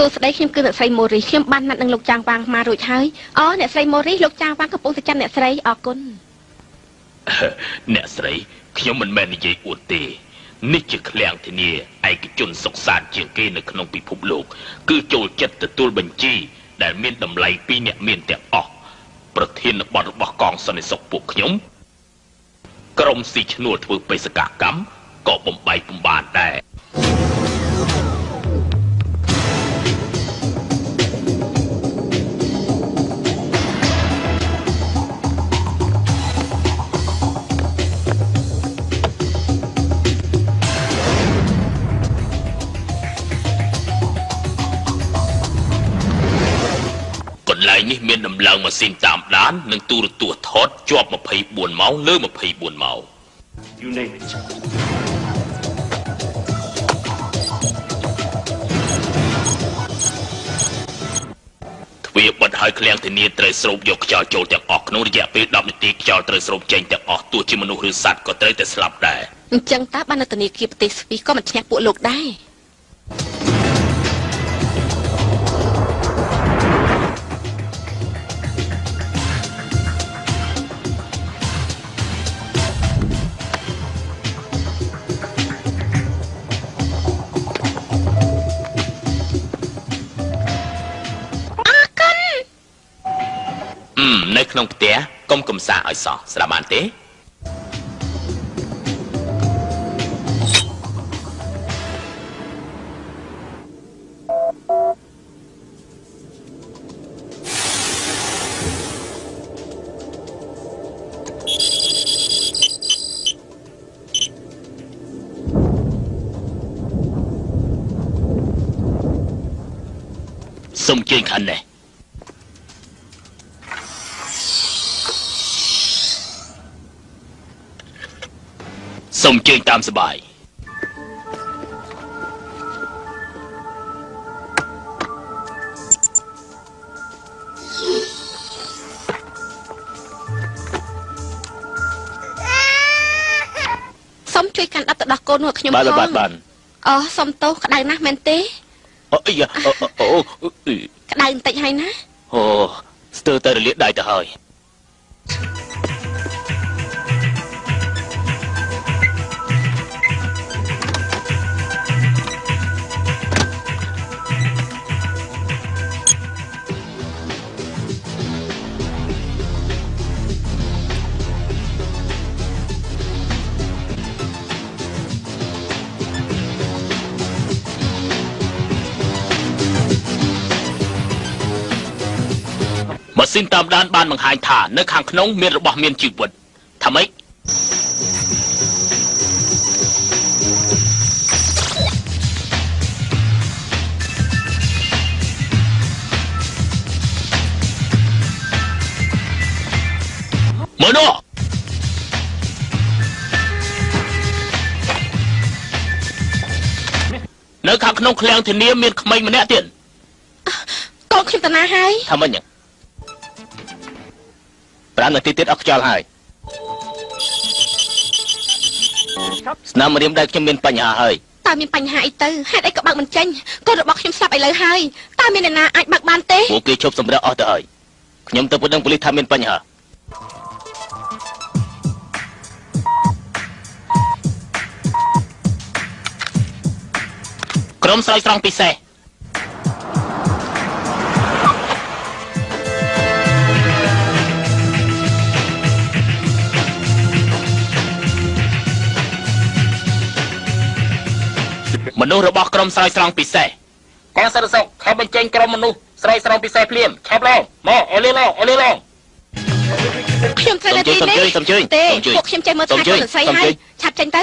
សួស្តីខ្ញុំគឺអ្នកស្រីម៉ូរីខ្ញុំបានណាត់នឹងលោកចាងវ៉ាងមករួចហើយអូអ្នកស្រីម៉ូរីលោកចាងវ៉ាងកំពុងតែចាំអ្នកស្រីអរគុណអ្នកស្រីខ្ញុំមិនមែននិយាយអួតទេនេះជាឃ្លាំងធានាឯកជនសុខសាន្តជាងគេនៅក្នុងពិភពលោក គឺចូលចិត្តទទួលបញ្ជី ដែលមានតម្លៃពីអ្នកមានទាំងអស់ប្រធានបទរបស់កងសន្តិសុខពួកខ្ញុំក្រុមស៊ីឈ្នួលធ្វើបេសកកម្មក៏បំបីបំបានដែរ ន្លែងនេះមានដំឡើងម៉ាស៊ីនតាមដាន និងទូរទស្សន៍ថតជាប់24ម៉ោងលើ24ម៉ោង You name it. ទ្វារបិទហើយឃ្លាំងធានាត្រូវស្រូបយកខ្យល់ចូលទាំងអស់ក្នុងរយៈពេល10នាទីខ្យល់ត្រូវស្រូបចេញទាំងអស់ទោះជាមនុស្សឬសត្វក៏ត្រូវតែស្លាប់ដែរអញ្ចឹងតើបាននៅធនាគារប្រទេសស្វីសក៏មិនឈ្នះពួកលោកដែរ ក្នុងផ្ទះកុំកំសាកឲ្យសោះស្ដាប់បានទេសុំជើញខាងនេះ សូមជើញតាមសបាយសូមជួយកាន់ដុតទៅដោះកូននោះឲ្យខ្ញុំបាទផងបាទបាទអូសូមទោសក្តៅណាស់មែនទេអូអីយ៉ាអូអូអូអឺក្តៅបន្តិចហើយណាអូស្ទើរតែរលាកដៃទៅហើយ ស៊ីនតាមដានបានបង្ហាញថានៅខាងក្នុងមានរបស់មានជីវិតថាម៉េចមើលនោះនៅខាងក្នុងឃ្លាំងធានាមានក្មេងម្នាក់ទៀតកូនខ្ញុំតាណាហើយថាម៉េចហ្នឹង 5នាទីទៀតអស់ខ្យល់ហើយស្នាមរៀមដៃខ្ញុំមានបញ្ហាហើយតើមានបញ្ហាអីទៅហេតុអីក៏បើកមិនចេញកូនរបស់ខ្ញុំស្លាប់ឥឡូវហើយតើមានអ្នកណាអាចបើកបានទេពួកគេឈប់សម្រាប់អស់ទៅហើយខ្ញុំទៅប្តឹងប៉ូលីសថាមានបញ្ហាក្រុមស្រោចស្រង់ពិសេស មនុស្សរបស់ក្រុមស្រោចស្រង់ពិសេសកងសន្តិសុខខំបញ្ចេញក្រុមមនុស្សស្រោចស្រង់ពិសេសភ្លាមឆាប់ឡើងមកអលីឡងអលីឡងខ្ញុំត្រូវនៅទីសូមនេះជួយសូមជួយទេសូមជួយពួកខ្ញុំចេះមើលសូមថាជួយកូនស្រីសូមហើជួយយឆាប់ចេញទៅ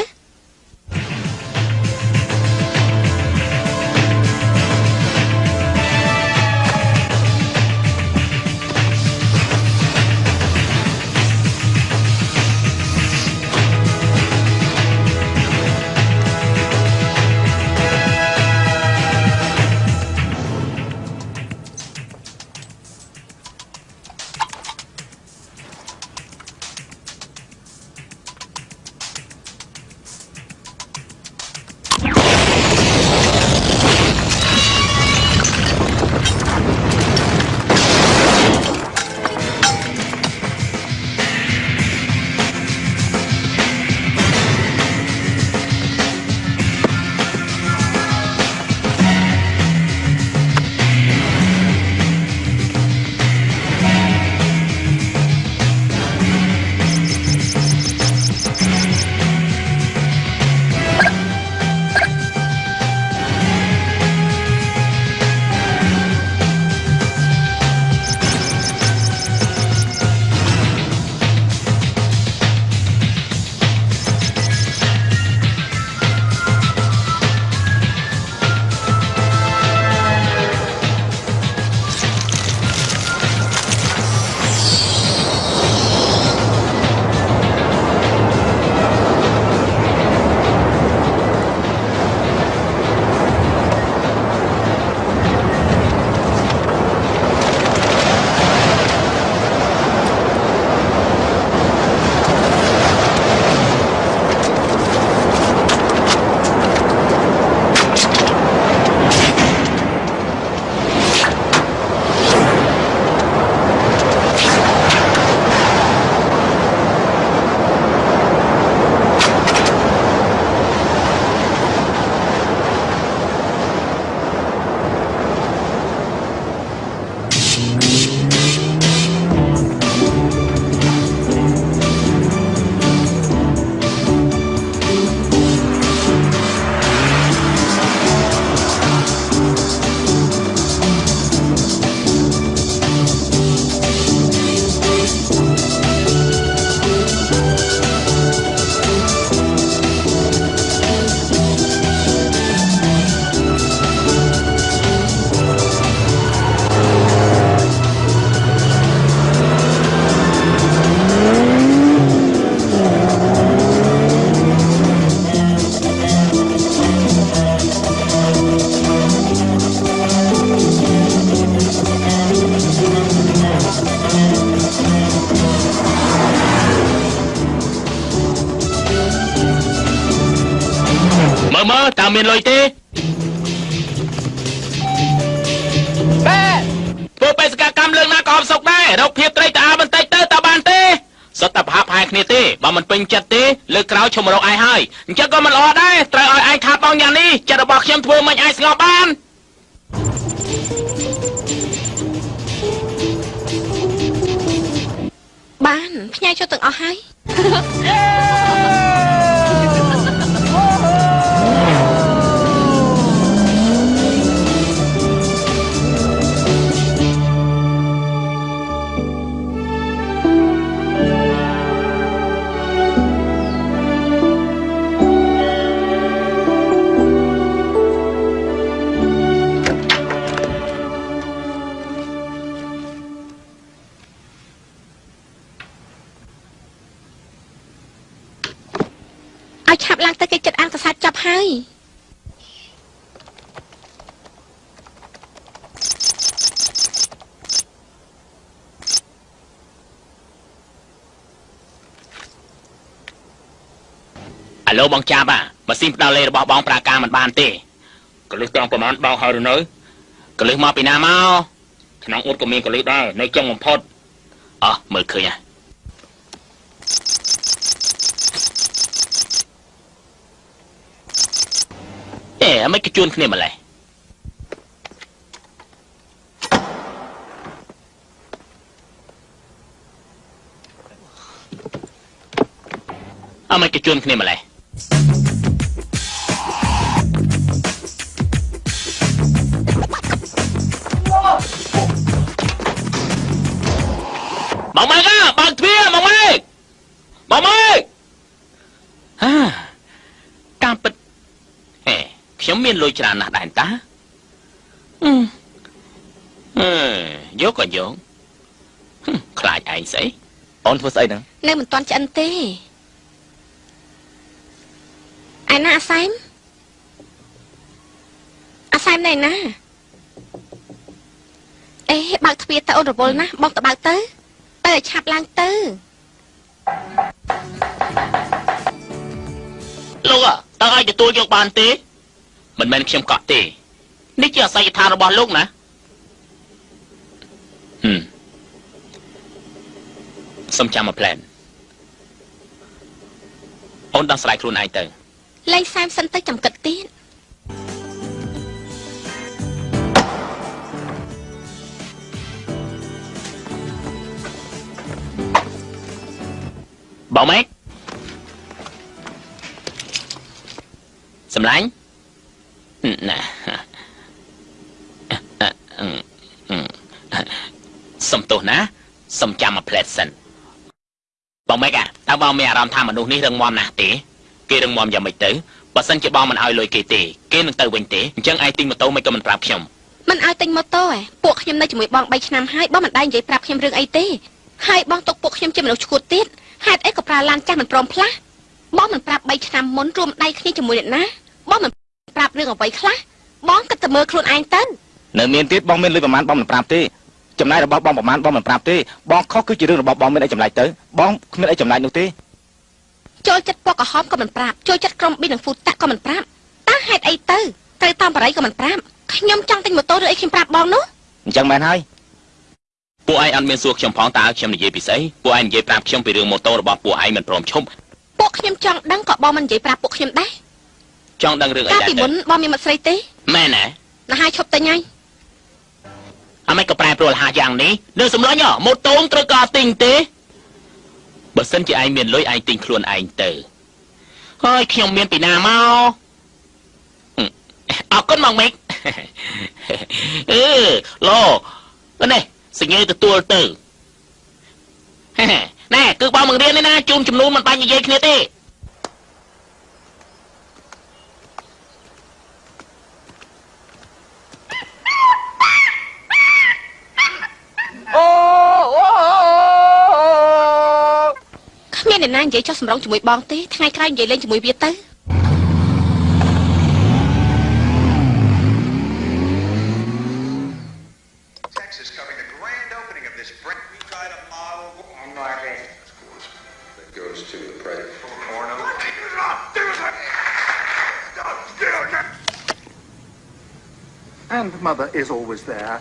តើមានលុយទេបែធ្វើបេសកកម្មលើកណាក៏អត់សុខដែររកភាពត្រីតើបន្តិចទៅតើបានទេសុទ្ធតែប្រហាប់ហាយគ្នាទេបើមិនពេញចិត្តទេលើកក្រោយឈុំរកឯងហើយអញ្ចឹងក៏មិនល្អដែរត្រូវឲ្យឯងខាតបងយ៉ាងនេះចិត្តរបស់ខ្ញុំធ្វើមិនឯងស្ងប់បានបានផ្ញើចូលទាំងអស់ហើយ ឲ្យឆាប់ឡើងទៅគេចិត្តអានកសាច់ចាប់ហើយអាឡូបងចាប់អាម៉ាស៊ីនផ្ដាល់លេខរបស់បងប្រាការមិនបានទេកលឹះត្រង់ប្រមាណបងហើយឬនៅកលឹះមកពីណាមកក្នុងអ៊ុតក៏មានកលឹះដែរនៅចុងបំផុតអោះមើលឃើញហ่ะអេអមិនក៏ជួនគ្នាម្លេះអមិនក៏ជួនគ្នាម្លេះបងម៉ែកអើបើកទ្វារបងម៉ែកបងម៉ែកហាតាមពិតហេ ខ្ញុំមានលុយច្រើនណាស់ដែរតាអឺអឺយកក៏យកហឹមខ្លាចឯងស្អីអូនធ្វើស្អីហ្នឹងនៅមិនទាន់ឆ្អិនទេឯណាអាសែមអាសែមនៅឯណាអេបើកទ្វារទៅអូនរវល់ណាស់បងទៅបើកទៅទៅឲ្យឆាប់ឡើងទៅលោកអើតើអាចទទួលយកបានទេ មិនមែនខ្ញុំកក់ទេនេះជាអាស័យដ្ឋានរបស់លោកណាហឹមសុំចាំមកផ្លែនអូនដោះស្រាយខ្លួនឯងទៅលេងសែមសិនទៅចាំគិតទៀតបងម៉េចសម្លាញ់ហឹម ណាអឺអឺអឺសុំទោសណាសុំចាំមកផ្លែតសិនបងម៉េចអាតើបងមានអារម្មណ៍ថាមនុស្សនេះរឹងមាំណាស់ទេគេរឹងមាំយ៉ាងម៉េចទៅបើសិនជាបងមិនឲ្យលុយគេទេគេនឹងទៅវិញទេអញ្ចឹងឯងទិញម៉ូតូមិនក៏មិនប្រាប់ខ្ញុំមិនឲ្យទិញម៉ូតូឯងពួកខ្ញុំនៅជាមួយបង3ឆ្នាំហើយបងមិនដែរនិយាយប្រាប់ខ្ញុំរឿងអីទេហើយបងទុកពួកខ្ញុំជាមនុស្សឈួតទៀតហេតុអីក៏ប្រើឡានចាស់មិនព្រមផ្លាស់បងមិនប្រាប់3ឆ្នាំមុនរួមដៃគ្នាជាមួយអ្នកណាបងមិន ប្រាប់រឿងអ្វីខ្លះបងគិតតែមើលខ្លួនឯងទៅនៅមានទៀតបងមានលុយប្រហែលបងមិនប្រាប់ទេចំណាយរបស់បងប្រហែលបងមិនប្រាប់ទេបងខុសគឺជារឿងរបស់បងមានអីចម្លែកទៅបងគ្មានអីចម្លែកនោះទេចូលចិត្តពណ៌ក្រហមក៏មិនប្រាប់ចូលចិត្តក្រុមប៊ីនិងហ្វូតាក៏មិនប្រាប់តើហេតុអីទៅត្រូវតាមបរិយក៏មិនប្រាប់ខ្ញុំចង់ទិញម៉ូតូឬអីខ្ញុំប្រាប់បងនោះអញ្ចឹងមែនហើយពួកឯងអត់មានសួរខ្ញុំផងតើខ្ញុំនិយាយពីស្អីពួកឯងនិយាយប្រាប់ខ្ញុំពីរឿងម៉ូតូរបស់ពួកឯងមិនព្រមឈប់ពួកខ្ញុំចង់ដឹងក៏បងមិននិយាយប្រាប់ពួកខ្ញុំដែរ ចង់ដឹងរឿងអីកាលដែរពីទៅមុនបងមានមិត្តស្រីទេមែនណាណាហើយឈប់ទិញហើយអមិនក៏ប្រែប្រួលហាយ៉ាងនេះនឹងសម្លាញ់ហ៎ម៉ូតូត្រូវការទិញទេបើសិនជាឯងមានលុយឯងទិញខ្លួនឯងទៅហើយខ្ញុំមានពីណាមកហឹមអរគុណមកមេកអឺឡូនេះសញ្ញេទទួលទៅណែគឺបងមករៀននេះណាជូនចំនួនមិនបាច់និយាយគ្នាទេ គ្មានអ្នកណានិយាយចោះសម្រងជាមួយបងទេថ្ងៃក្រោយនិយាយលេងជាមួយវាទៅ Texas covering the grand opening of this brand new kind of model. And Margaret. That goes to the president. Porno. Stop! Do it! Stop! Do it! Mother is always there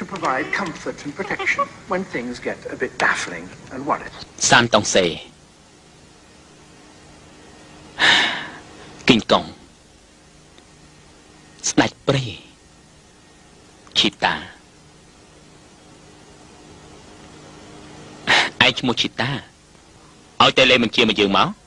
to provide comfort and protection when things get a bit baffling and worried. សានតុងសេគិញកងស្ដេចព្រៃឈីតាឯងឈ្មោះឈីតាឲ្យតែលេបញ្ជាមកយើងមក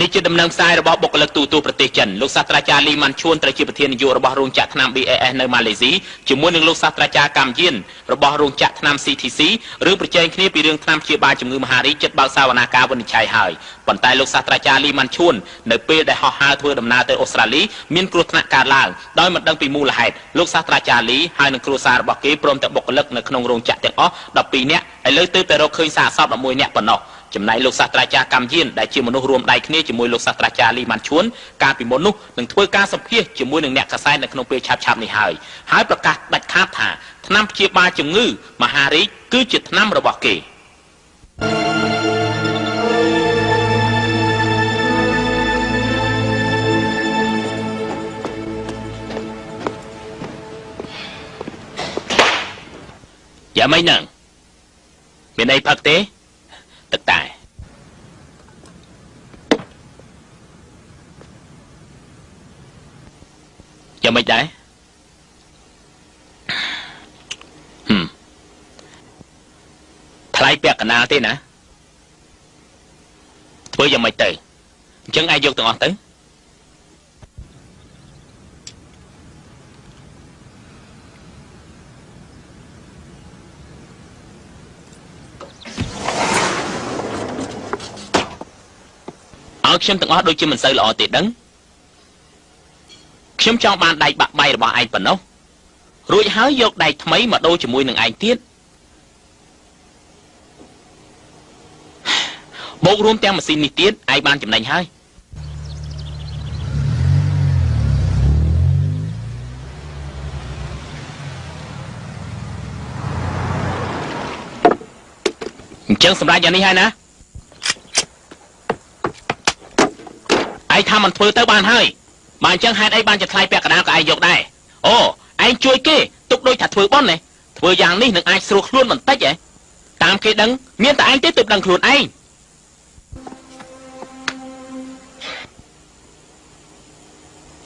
នេះជាដំណឹងផ្សាយរបស់បុគ្គលិកទូតប្រទេសចិនលោកសាស្ត្រាចារ្យលីម៉ាន់ឈួនត្រូវជាប្រធាននាយករបស់រោងចក្រថ្នាំ BAS នៅម៉ាឡេស៊ីជាមួយនឹងលោកសាស្ត្រាចារ្យកម្មយានរបស់រោងចក្រថ្នាំ CTC រឿងប្រជែងគ្នាពីរឿងថ្នាំព្យាបាលជំងឺមហារីកចិត្តបើកសវនាការវិនិច្ឆ័យហើយប៉ុន្តែលោកសាស្ត្រាចារ្យលីម៉ាន់ឈួននៅពេលដែលហោះហើរធ្វើដំណើរទៅអូស្ត្រាលីមានគ្រោះថ្នាក់កើតឡើងដោយមិនដឹងពីមូលហេតុលោកសាស្ត្រាចារ្យលីហើយនឹងគ្រួសាររបស់គេព្រមទាំងបុគ្គលិកនៅក្នុងរោងចក្រទាំងអស់12នាក់ឥឡូវទើបតែរកឃើញសារសព11នាក់ប៉ុណ្ណោះ ចំណែកលោកសាស្ត្រាចារ្យកម្មយានដែលជាមនុស្សរួមដៃគ្នាជាមួយលោកសាស្ត្រាចារ្យលីម៉ាន់ឈួនកាលពីមុននោះនឹងធ្វើការសម្ភាសជាមួយនឹងអ្នកកសែតនៅក្នុងពេលឆាប់ឆាប់នេះហើយហើយប្រកាសដាច់ខាតថាថ្នាំព្យាបាលជំងឺមហារីកគឺជាថ្នាំរបស់គេយ៉ាមិនហ្នឹងមានអីផឹកទេ ទឹកតែយ៉ាងមិនដែរហឹមថ្លៃពាក់កណ្ដាលទេណាធ្វើយ៉ាងម៉េចទៅអញ្ចឹងឯងយកទាំងអស់ទៅ ឲ្យខ្ញុំទាំងអស់ដូចជាមិនសូវល្អទេដឹងខ្ញុំចង់បានដៃបាក់បែករបស់ឯងប៉ុណ្ណោះរួចហើយយកដៃថ្មីមកដូរជាមួយនឹងឯងទៀតបូករួមទាំងម៉ាស៊ីននេះទៀតឯងបានចំណេញហើយអញ្ចឹងសម្រាប់យ៉ាងនេះហើយណា ឯងថាមិនធ្វើទៅបានហើយបើអញ្ចឹងហេតុអីបានជាថ្លៃពាក់កណ្ដាលក៏ឯងយកដែរអូឯងជួយគេទុកដូចថាធ្វើបន់ណាធ្វើយ៉ាងនេះនឹងអាចស្រួលខ្លួនបន្តិចហ៎តាមគេដឹងមានតែឯងទេទើបដឹងខ្លួនឯង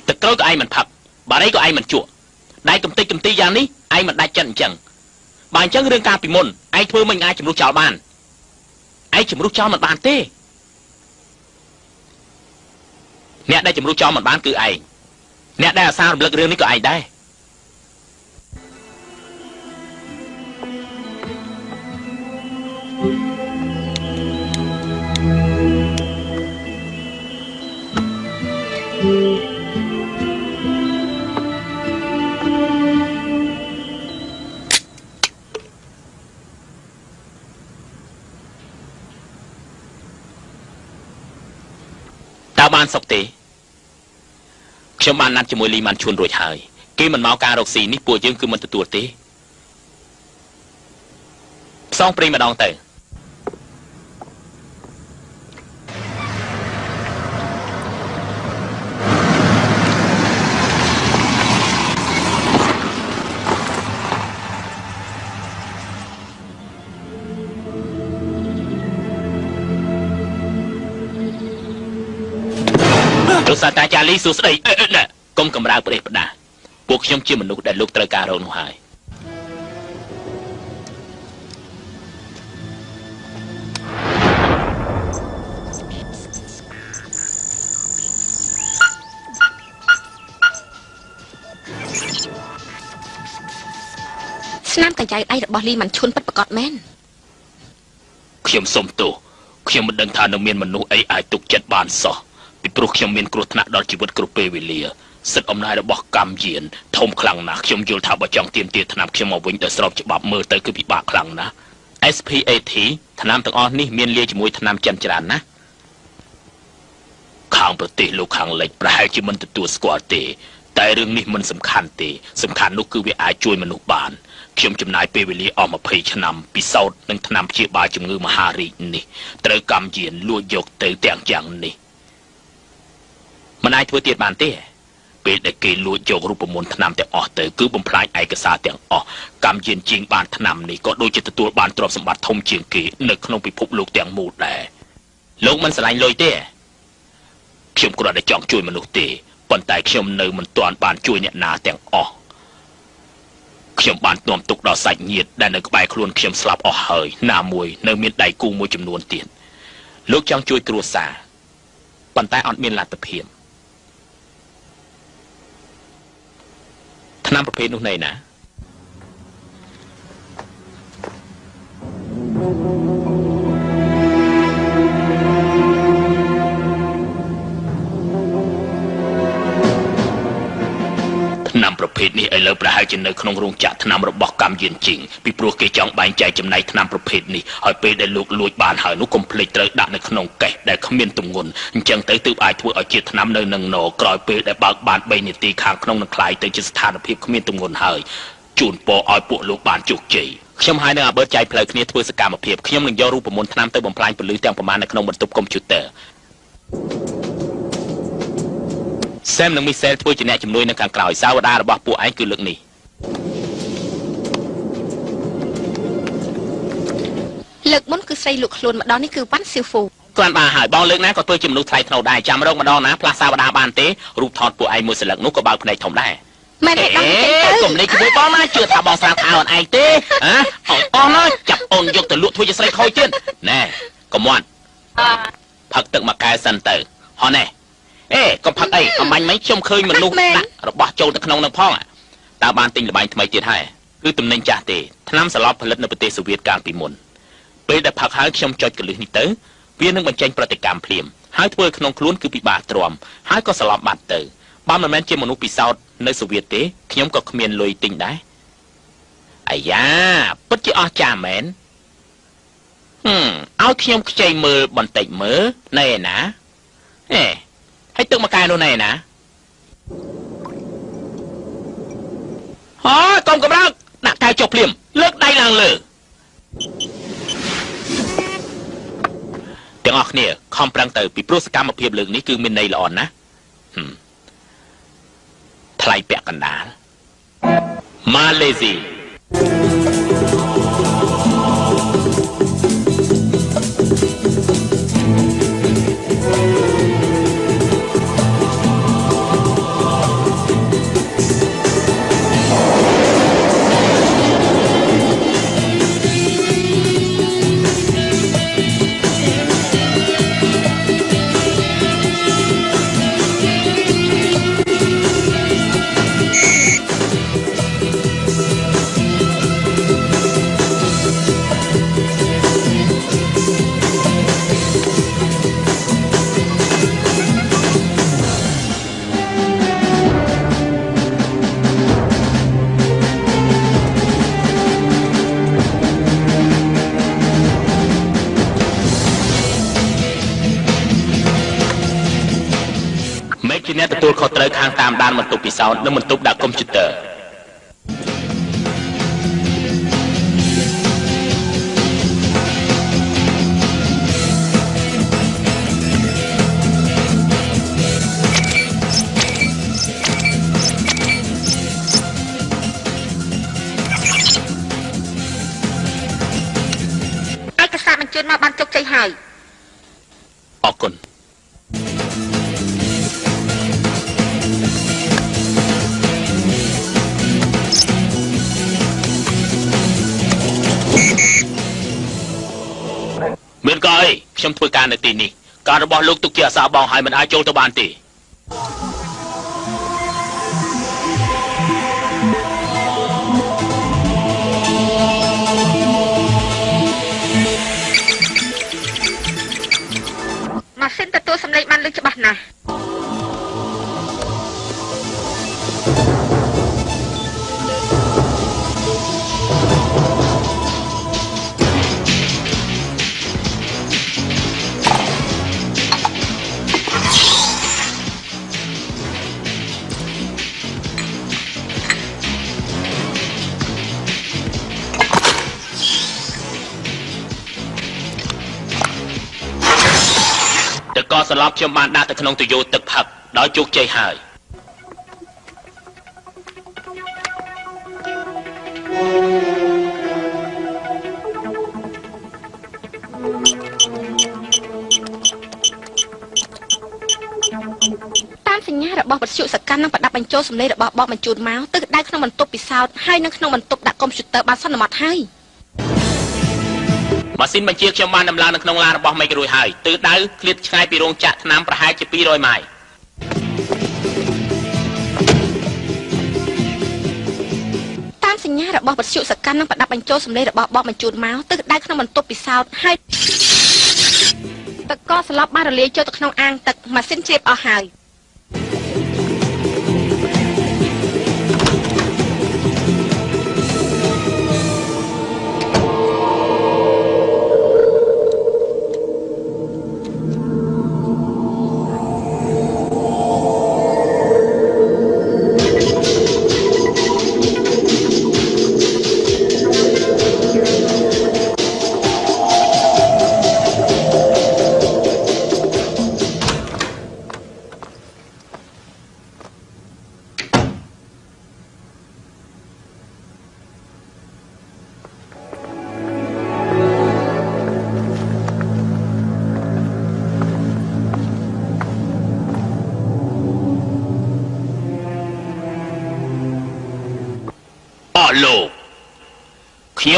ទឹកក្រូចក៏ឯងមិនផឹកបារីក៏ឯងមិនជក់ដៃកំតិចកំទីយ៉ាងនេះឯងមិនដាច់ចិត្តអញ្ចឹងបើអញ្ចឹងរឿងការពីមុនឯងធ្វើមិនអាចជំរុះចោលបានឯងជំរុះចោលមិនបានទេ អ្នកដែលជំរុះចោលមិនបានគឺឯងអ្នកដែលអាសាររំលឹករឿងនេះក៏ឯងដែរតើបានសុខទេ ខ្ញុំបានណាត់ជាមួយលីម៉ាន់ឈួនរួចហើយគេមិនមកការរកស៊ីនេះពួកយើងគឺមិនទទួលទេផ្សងព្រេងម្ដងទៅ សាស្ត្រាចារ្យលីសួស្ដីអឺអឺណែកុំកម្រើប្រេះផ្ដាពួកខ្ញុំជាមនុស្សដែលលោកត្រូវការរកនោះហើយស្នាមកញ្ចៅដៃរបស់លីម៉ាន់ឈុនពិតប្រកបមែនខ្ញុំសុំទោសខ្ញុំមិនដឹងថានៅមានមនុស្សអីអាចទុកចិត្តបានសោះ ពីព្រោះខ្ញុំមានគ្រោះថ្នាក់ដល់ជីវិតគ្រប់ពេលវេលាសិទ្ធិអំណាចរបស់កម្មយានធំខ្លាំងណាស់ខ្ញុំយល់ថាបើចង់ទាមទារថ្នាំខ្ញុំមកវិញដោយស្របច្បាប់មើលទៅគឺពិបាកខ្លាំងណាស់ SPAT ថ្នាំទាំងអស់នេះមានលាយជាមួយថ្នាំចិនច្រើនណាស់ខាងប្រទេសលោកខាងលិចប្រហែលជាមិនទទួលស្គាល់ទេ តែរឿងនេះមិនសំខាន់ទេ សំខាន់នោះគឺវាអាចជួយមនុស្សបានខ្ញុំចំណាយពេលវេលាអស់20ឆ្នាំពិសោធន៍នឹងថ្នាំព្យាបាលជំងឺមហារីកនេះត្រូវកម្មយានលួចយកទៅទាំងយ៉ាងនេះ មិនអាចធ្វើទៀតបានទេពេលដែលគេលួចយករូបមន្តថ្នាំទាំងអស់ទៅគឺបំផ្លាញឯកសារទាំងអស់កម្មយានជាងបានថ្នាំនេះក៏ដូចជាទទួលបានទ្រព្យសម្បត្តិធំជាងគេនៅក្នុងពិភពលោកទាំងមូលដែរលោកមិនស្រឡាញ់លុយទេខ្ញុំគ្រាន់តែចង់ជួយមនុស្សទេប៉ុន្តែខ្ញុំនៅមិនទាន់បានជួយអ្នកណាទាំងអស់ខ្ញុំបាននាំទុកដល់សាច់ញាតិដែលនៅក្បែរខ្លួនខ្ញុំស្លាប់អស់ហើយណាមួយនៅមានដៃគូមួយចំនួនទៀតលោកចង់ជួយគ្រួសារប៉ុន្តែអត់មានលទ្ធភាព ឆ្នាំប្រភេទនោះណែណាឆ្នាំ ប្រភេទនេះឥឡូវប្រហែលជានៅក្នុងរោងចក្រឆ្នាំរបស់កម្មយានជីងពីព្រោះគេចង់បែងចែកចំណែកឆ្នាំប្រភេទនេះហើយពេលដែលលោកលួចបានហើយនោះកុំភ្លេចត្រូវដាក់នៅក្នុងកេះដែលគ្មានទម្ងន់អញ្ចឹងទៅទើបអាចធ្វើឲ្យជាឆ្នាំនៅនឹងណក្រោយពេលដែលបើកបាន3នាទីខាងក្នុងនឹងคลายទៅជាស្ថានភាពគ្មានទម្ងន់ហើយជូនពរឲ្យពួកលោកបានជោគជ័យខ្ញុំហើយនឹងអាបឺតចែកផ្លូវគ្នាធ្វើសកម្មភាពខ្ញុំនឹងយករូបមន្តឆ្នាំទៅបំផ្លាញពលឺទាំងប្រមាណនៅក្នុងបន្ទប់កុំព្យូទ័រ សែមនិងមីសែលធ្វើជាអ្នកជំនួយនៅខាងក្រោយសាវតារបស់ពួកឯងគឺលើកនេះលើកមុនគឺស្រីលក់ខ្លួនម្ដងនេះគឺវ៉ាន់សៀវហ្វូគ្រាន់បានហើយបងលើកណាក៏ធ្វើជាមនុស្សថ្លៃថ្នូរដែរចាំរងម្ដងណាផ្លាស់សាវតាបានទេរូបថតពួកឯងមួយសន្លឹកនោះក៏បើកភ្នែកធំដែរមែនទេបងចេញទៅកុំលេចជាមួយបងណាជឿថាបងស្រាថៅអូនឯងទេហ៎អត់អស់ណាចាប់អូនយកទៅលក់ធ្វើជាស្រីខូចទៀតណែកុំមាត់ផឹកទឹកមួយកែវសិនទៅហោះណែ អេកុំផឹកអីអំបញ្ញមិញខ្ញុំឃើញមនុស្សដាក់របស់ចូលទៅក្នុងនឹងផងតើបានទិញលបាញ់ថ្មីទៀតហើយគឺទំនិញចាស់ទេថ្នាំសន្លប់ផលិតនៅប្រទេសសូវៀតកាលពីមុនពេលដែលផឹកហើយខ្ញុំចុចកលឹះនេះទៅវានឹងបញ្ចេញប្រតិកម្មភ្លាមហើយធ្វើឲ្យក្នុងខ្លួនគឺពិបាកទ្រាំហើយក៏ស្លាប់បាត់ទៅបើមិនមែនជាមនុស្សពិសោធន៍នៅសូវៀតទេខ្ញុំក៏គ្មានលុយទិញដែរអាយ៉ាពិតជាអស្ចារ្យមែនហឹមឲ្យខ្ញុំខ្ចីមើលបន្តិចមើលណែឯណាហេ ហើយទឹកមកកែនោះណែឯណាហើយកុំកម្រើកដាក់កែវចុះភ្លាមលើកដៃឡើងលើទាំងអស់គ្នាខំប្រឹងទៅពីព្រោះសកម្មភាពលើកនេះគឺមានន័យល្អណាស់ហឹមថ្លៃពាក់កណ្ដាលម៉ាឡេស៊ីមេ ត្រូវខាងតាមដានបន្ទប់ពិសោធន៍និងបន្ទប់ដាក់កុំព្យូទ័រ ជាអាសាបងហើយមិនអាចចូលទៅបានទេ ខ្ញុំបានដាក់ទៅក្នុងទយោទឹកផឹកដោយជោគជ័យហើយតាមសញ្ញារបស់បទសុសកម្មនិងប្រដាប់បញ្ចូលសម្លេងរបស់បបបញ្ជូនមកទិសដៅក្នុងបន្ទប់ពិសោធន៍ហើយនិងក្នុងបន្ទប់ដាក់កុំព្យូទ័របានសន្មត់ហើយ ម៉ាស៊ីនបញ្ជាខ្ញុំបានដំឡើងនៅក្នុងឡានរបស់មេករួយហើយទិសដៅឃ្លាតឆ្ងាយពីរោងចក្រថ្នាំប្រហែលជា200ម៉ាយតាមសញ្ញារបស់វិទ្យុសកម្មនឹងប្រដាប់បញ្ចូលសម្លេងរបស់បងបញ្ជូនមកទិសដៅក្នុងបន្ទប់ពិសោធន៍ហើយទឹកកកស្លាប់បានរលាយចូលទៅក្នុងអាងទឹកម៉ាស៊ីនជ្រាបអស់ហើយ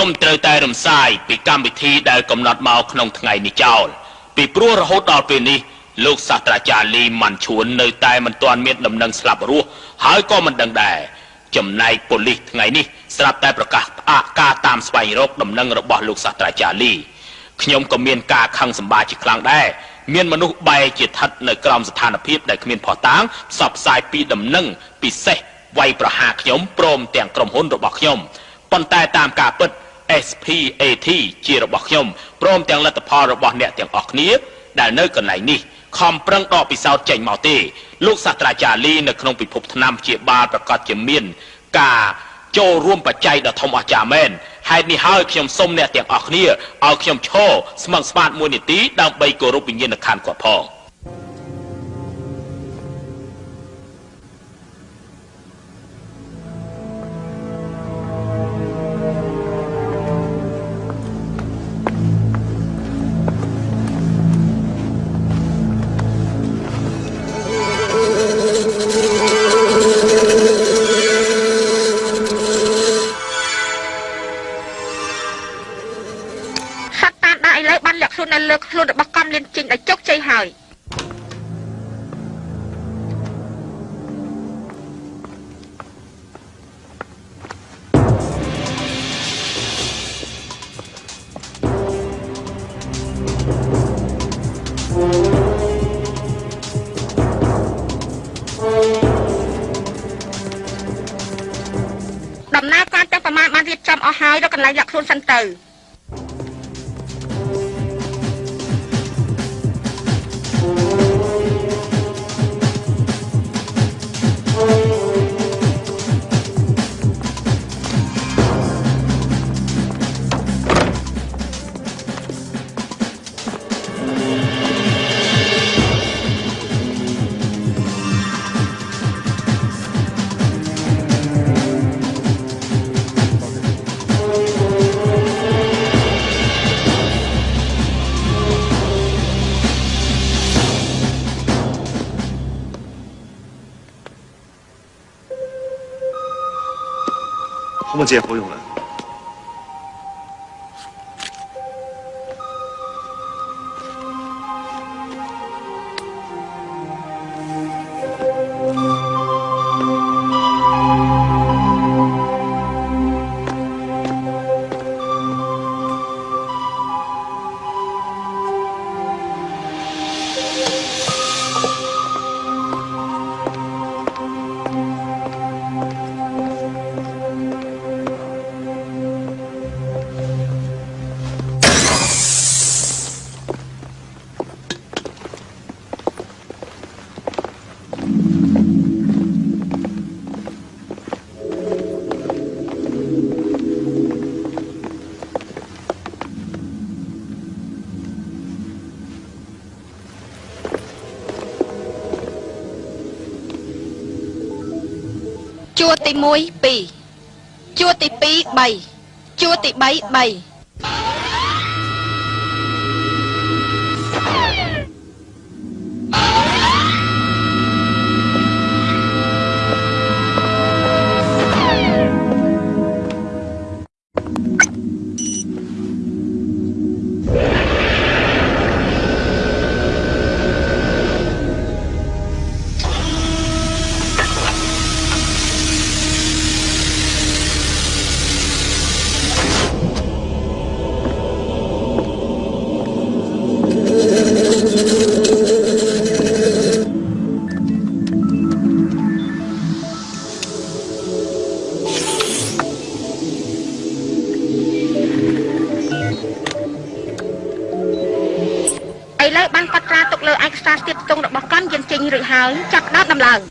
ខ្ញុំត្រូវតែរំសាយពីកម្មវិធីដែលកំណត់មកក្នុងថ្ងៃនេះចោលពីព្រោះរហូតដល់ពេលនេះលោកសាស្ត្រាចារ្យលីម៉ាន់ឈួននៅតែមិនទាន់មានដំណឹងស្លាប់រស់ហើយក៏មិនដឹងដែរចំណែកប៉ូលីសថ្ងៃនេះស្រាប់តែប្រកាសផ្អាកការតាមស្វែងរកដំណឹងរបស់លោកសាស្ត្រាចារ្យលីខ្ញុំក៏មានការខឹងសម្បាជាខ្លាំងដែរមានមនុស្សបែរជាស្ថិតនៅក្រោមស្ថានភាពដែលគ្មានភ័ស្តុតាងផ្សព្វផ្សាយពីដំណឹងពិសេសវាយប្រហារខ្ញុំព្រមទាំងក្រុមហ៊ុនរបស់ខ្ញុំប៉ុន្តែតាមការពិត SPAT ជារបស់ខ្ញុំព្រមទាំងលទ្ធផលរបស់អ្នកទាំងអស់គ្នា ដែលនៅកន្លែងនេះខំប្រឹងដកពិសោធន៍ចេញមកទេលោកសាស្ត្រាចារ្យលីនៅក្នុងពិភពថ្នាំព្យាបាលប្រកាសជាមាន ការចូលរួមបច្ច័យដ៏ធំអស្ចារ្យមែនហេតុនេះហើយខ្ញុំសូមអ្នកទាំងអស់គ្នាឲ្យខ្ញុំឈរស្មឹងស្មាតមួយនាទីដើម្បីគោរពវិញ្ញាណក្ខន្ធគាត់ផង ឥឡូវបានលាក់ខ្លួននៅលើខ្លួនរបស់កំលៀនជីងដែលជោគជ័យហើយដំណើរការទាំងប្រមាណបានរៀបចំអស់ហើយដល់កន្លែងលាក់ខ្លួនសិនទៅ 借不用了。 ទី1 2ជួរទី2 3ជួរទី3 3 ហើយចាប់ផ្ដើមដំឡើង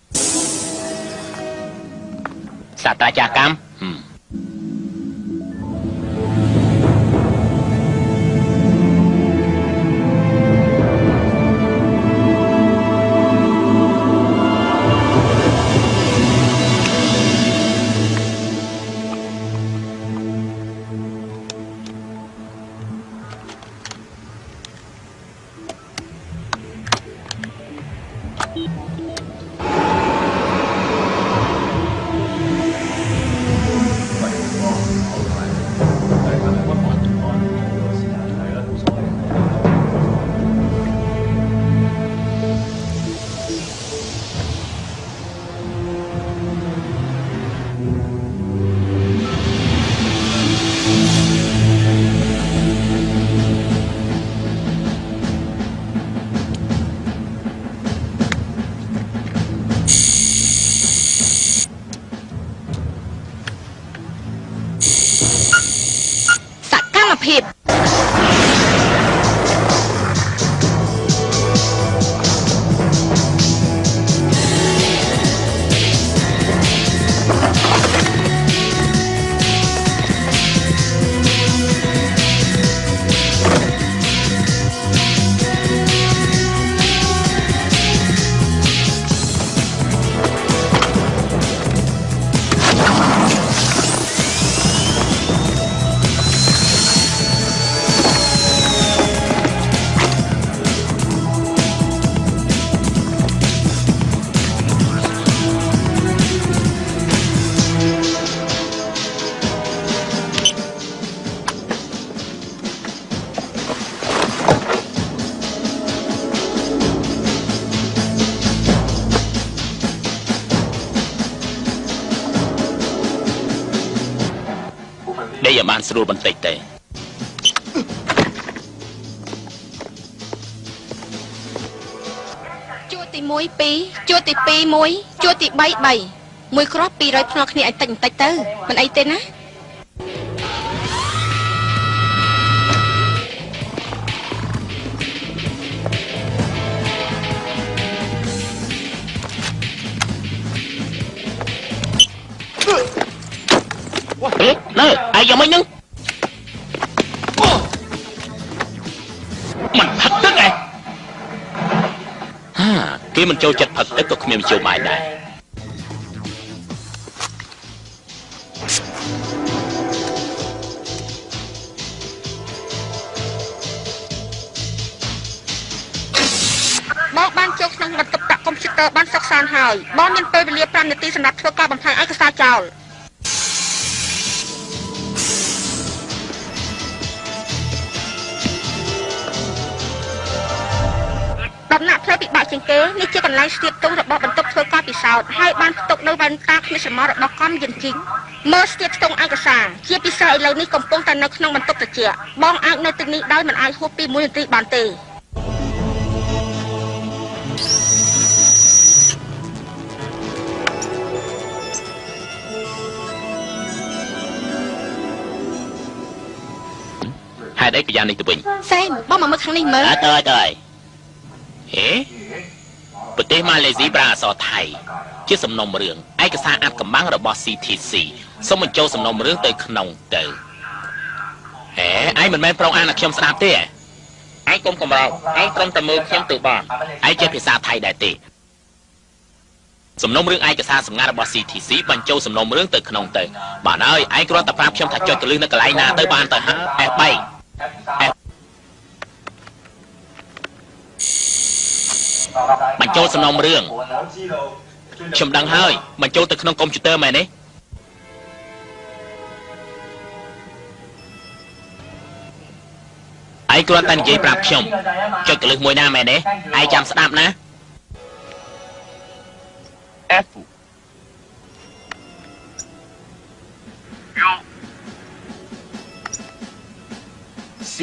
ដេកឲ្យបានស្រួលបន្តិចទេជួរទី1 2ជួរទី2 1ជួរទី3 3មួយគ្រាប់200ភ្នាល់គ្នាឲ្យតិចបន្តិចទៅមិនអីទេណា ហេនៅឯងយ៉ាងម៉េចហ្នឹងมันផឹកទឹកឯងហាគេមិនចូលចិត្តផឹកទឹកក៏គ្មានមធ្យោបាយដែរបងបានចូលក្នុងបន្ទប់ប្រាក់កុំព្យូទ័របានសិក្សាហើយបងមានពេលវេលា5នាទីសម្រាប់ធ្វើការបំផ្លាញឯកសារចោល ដំណាក់ផ្លូវពិបាកជាងគេនេះជាកន្លែងស្ទាបទងរបស់បន្ទប់ធ្វើការពិសោធន៍ហើយបានផ្ទុកនៅវ៉ែនតាគ្មានសមររបស់កំយិនជីងមើលស្ទាបស្ទងឯកសារជាពិសេសឥឡូវនេះកំពុងតែនៅក្នុងបន្ទប់ត្រជាក់បងអាចនៅទីនេះដោយមិនអាចហួសពី1នាទីបានទេហេតុអីក៏យ៉ាងនេះទៅវិញសែមបងមកមើលខាងនេះមើលអើទៅហើយទៅ ហើយហេប្រទេសម៉ាឡេស៊ីប្រើអក្សរថៃជាសំណុំរឿងឯកសារអាត់កំបាំងរបស់ CTC សូមបញ្ចូលសំណុំរឿងទៅក្នុងទៅហេឯងមិនមែនប្រងអានឲ្យខ្ញុំស្ដាប់ទេឯងកុំកំរោលឯងត្រឹមតែមើលខ្ញុំទៅបានឯងចេះភាសាថៃដែរទេសំណុំរឿងឯកសារសម្ងាត់របស់ CTC បញ្ចូលសំណុំរឿងទៅក្នុងទៅបានហើយឯងគ្រាន់តែប្រាប់ខ្ញុំថាចុចទៅលើនៅកន្លែងណាទៅបានទៅហើយ F3 បញ្ចូលសំណុំរឿងខ្ញុំដឹងហើយបញ្ចូលទៅក្នុងកុំព្យូទ័រមែនទេឯងគ្រាន់តែនិយាយប្រាប់ខ្ញុំចុចកលឹះមួយណាមែនទេឯងចាំស្ដាប់ណា F C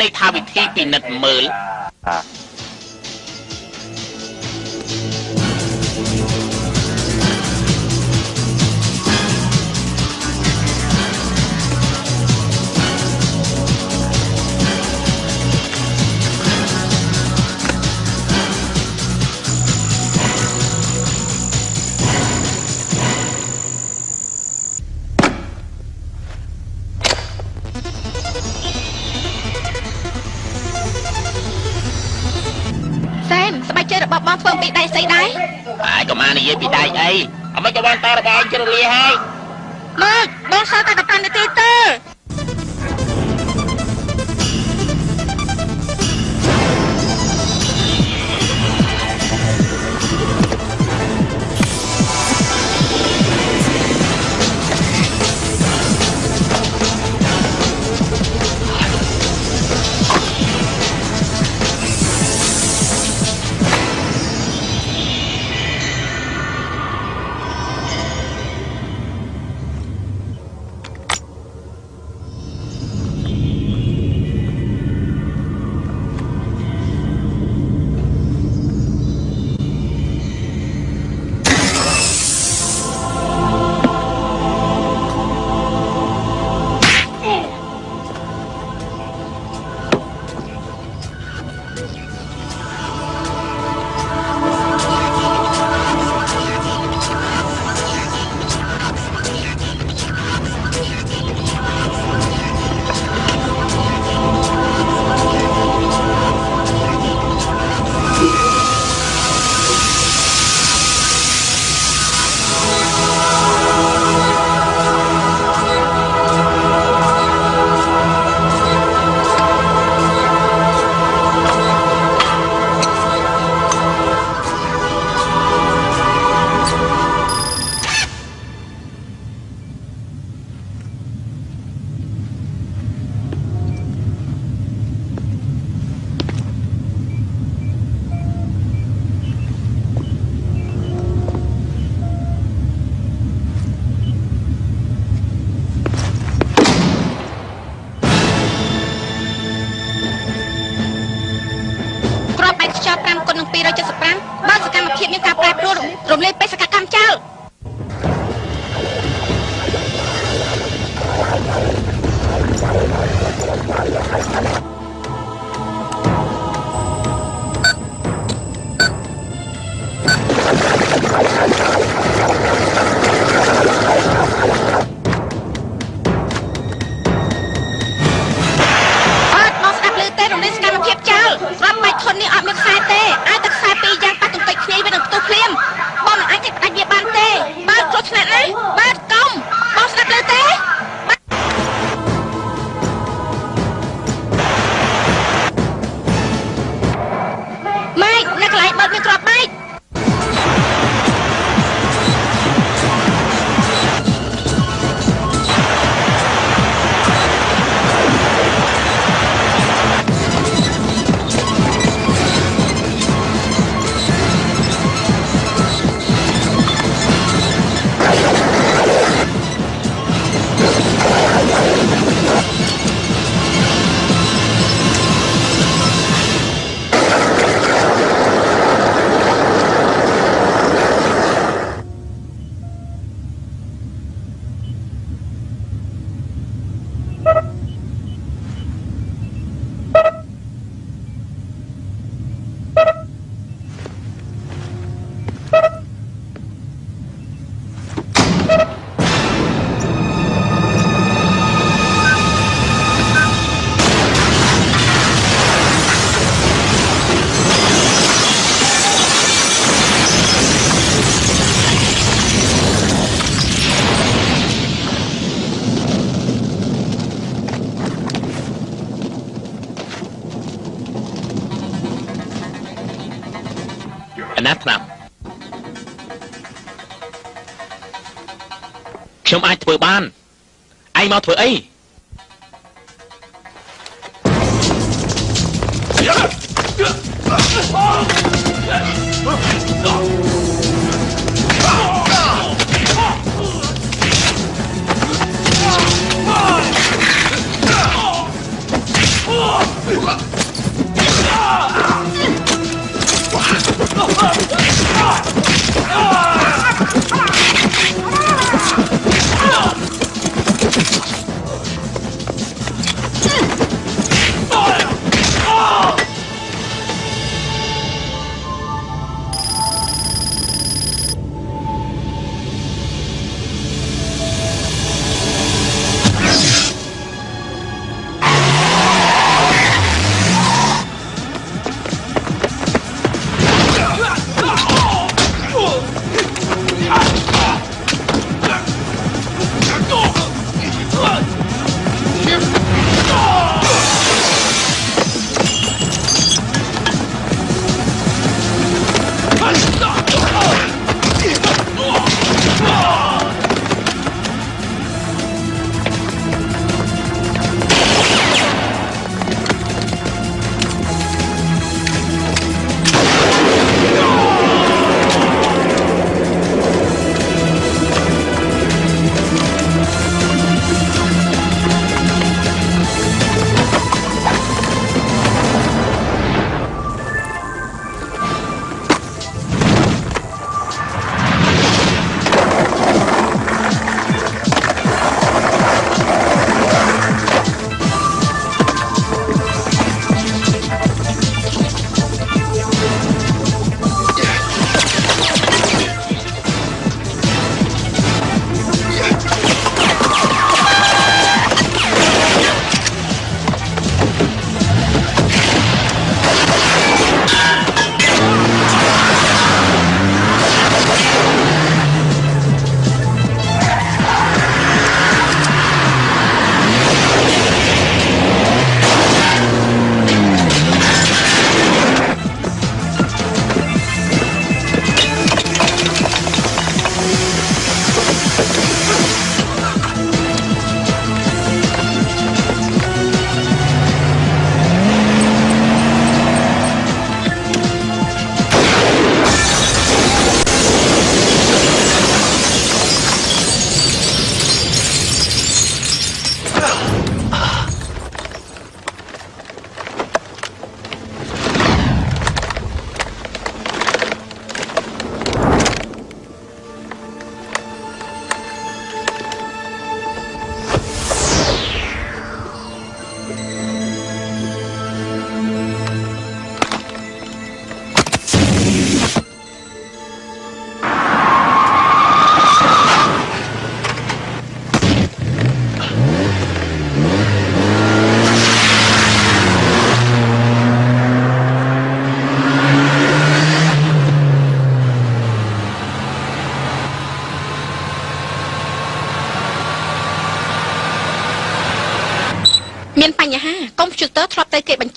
ន័យថាវិធីពិនិត្យមើល کر لی ہے۔ កណាត់ប្រាប់ខ្ញុំអាចធ្វើបានឯងមកធ្វើអី啊！啊 啊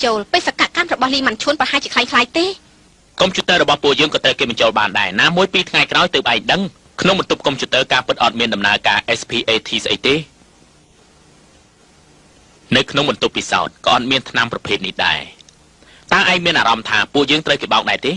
ចូលពេលសកកម្មរបស់លីម៉ាន់ឈួនប្រហែលជាคล้ายៗទេ កុំព្យូទ័ររបស់ពួកយើងក៏ត្រូវគេបញ្ចូលបានដែរណាមួយពីរថ្ងៃក្រោយទើបឯងដឹងក្នុងបន្ទប់កុំព្យូទ័រការពិតអត់មានដំណើរការ SPAT ស្អីទេនៅក្នុងបន្ទប់ពិសោធន៍ក៏អត់មានថ្នាំប្រភេទនេះដែរតើឯងមានអារម្មណ៍ថាពួកយើងត្រូវគេបោកដែរទេ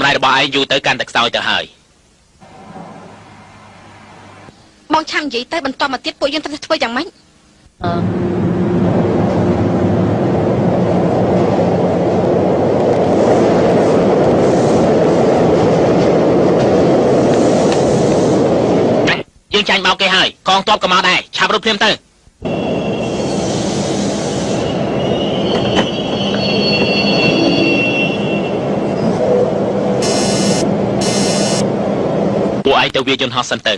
ការសម្រេចរបស់ឯងយូរទៅកាន់តែខ្សោយទៅហើយបងឆាំនិយាយទៅបន្តមកទៀតពួកយើងត្រូវធ្វើយ៉ាងម៉េចយើងចាញ់បោកគេហើយកងទ័ពក៏មកដែរឆាប់រត់ភ្លាមទៅ ពួកឯងទៅវាយយន្តហោះសិនទៅ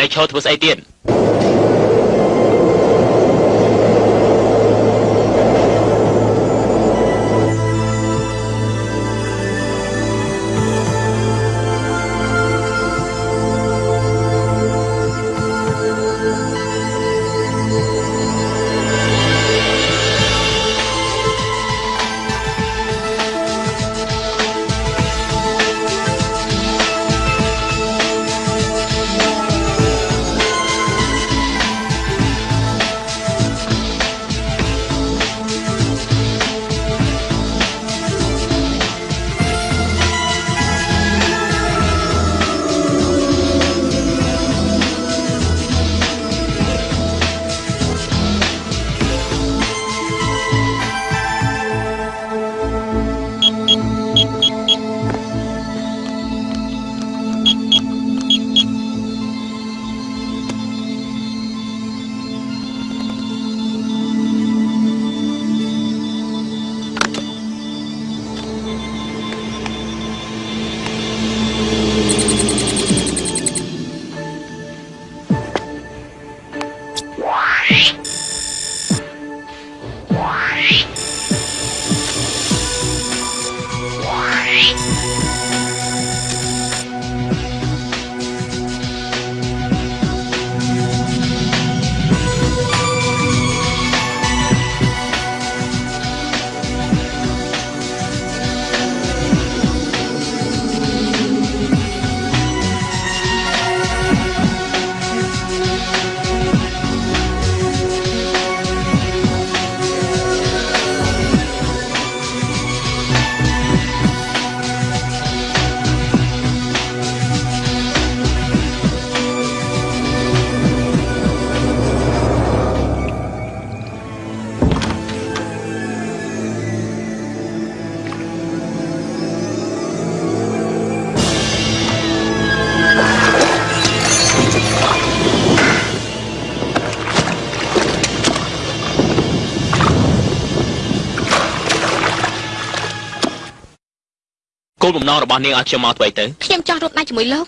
នៅឈរធ្វើស្អីទៀត បំណងរបស់នាងឲ្យខ្ញុំមកធ្វើអីទៅខ្ញុំចង់រួមដៃជាមួយលោក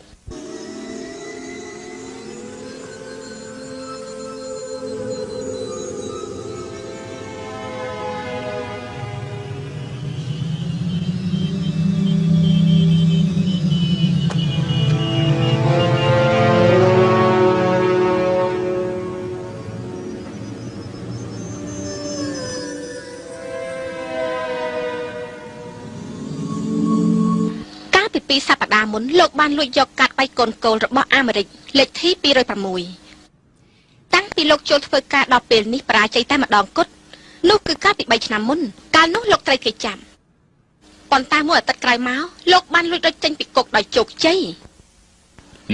1994លោកបានលួចយកកាត់បៃកូនគោលរបស់អាមេរិកលេខទី206តាំងពីលោកចូលធ្វើការដល់ពេលនេះបរាជ័យតែម្ដងគត់នោះគឺកាលពី3ឆ្នាំមុនកាលនោះលោកត្រូវគេចាប់ប៉ុន្តែមួយអាទិត្យក្រោយមកលោកបានលួចដុចចេញពីគុកដោយជោគជ័យ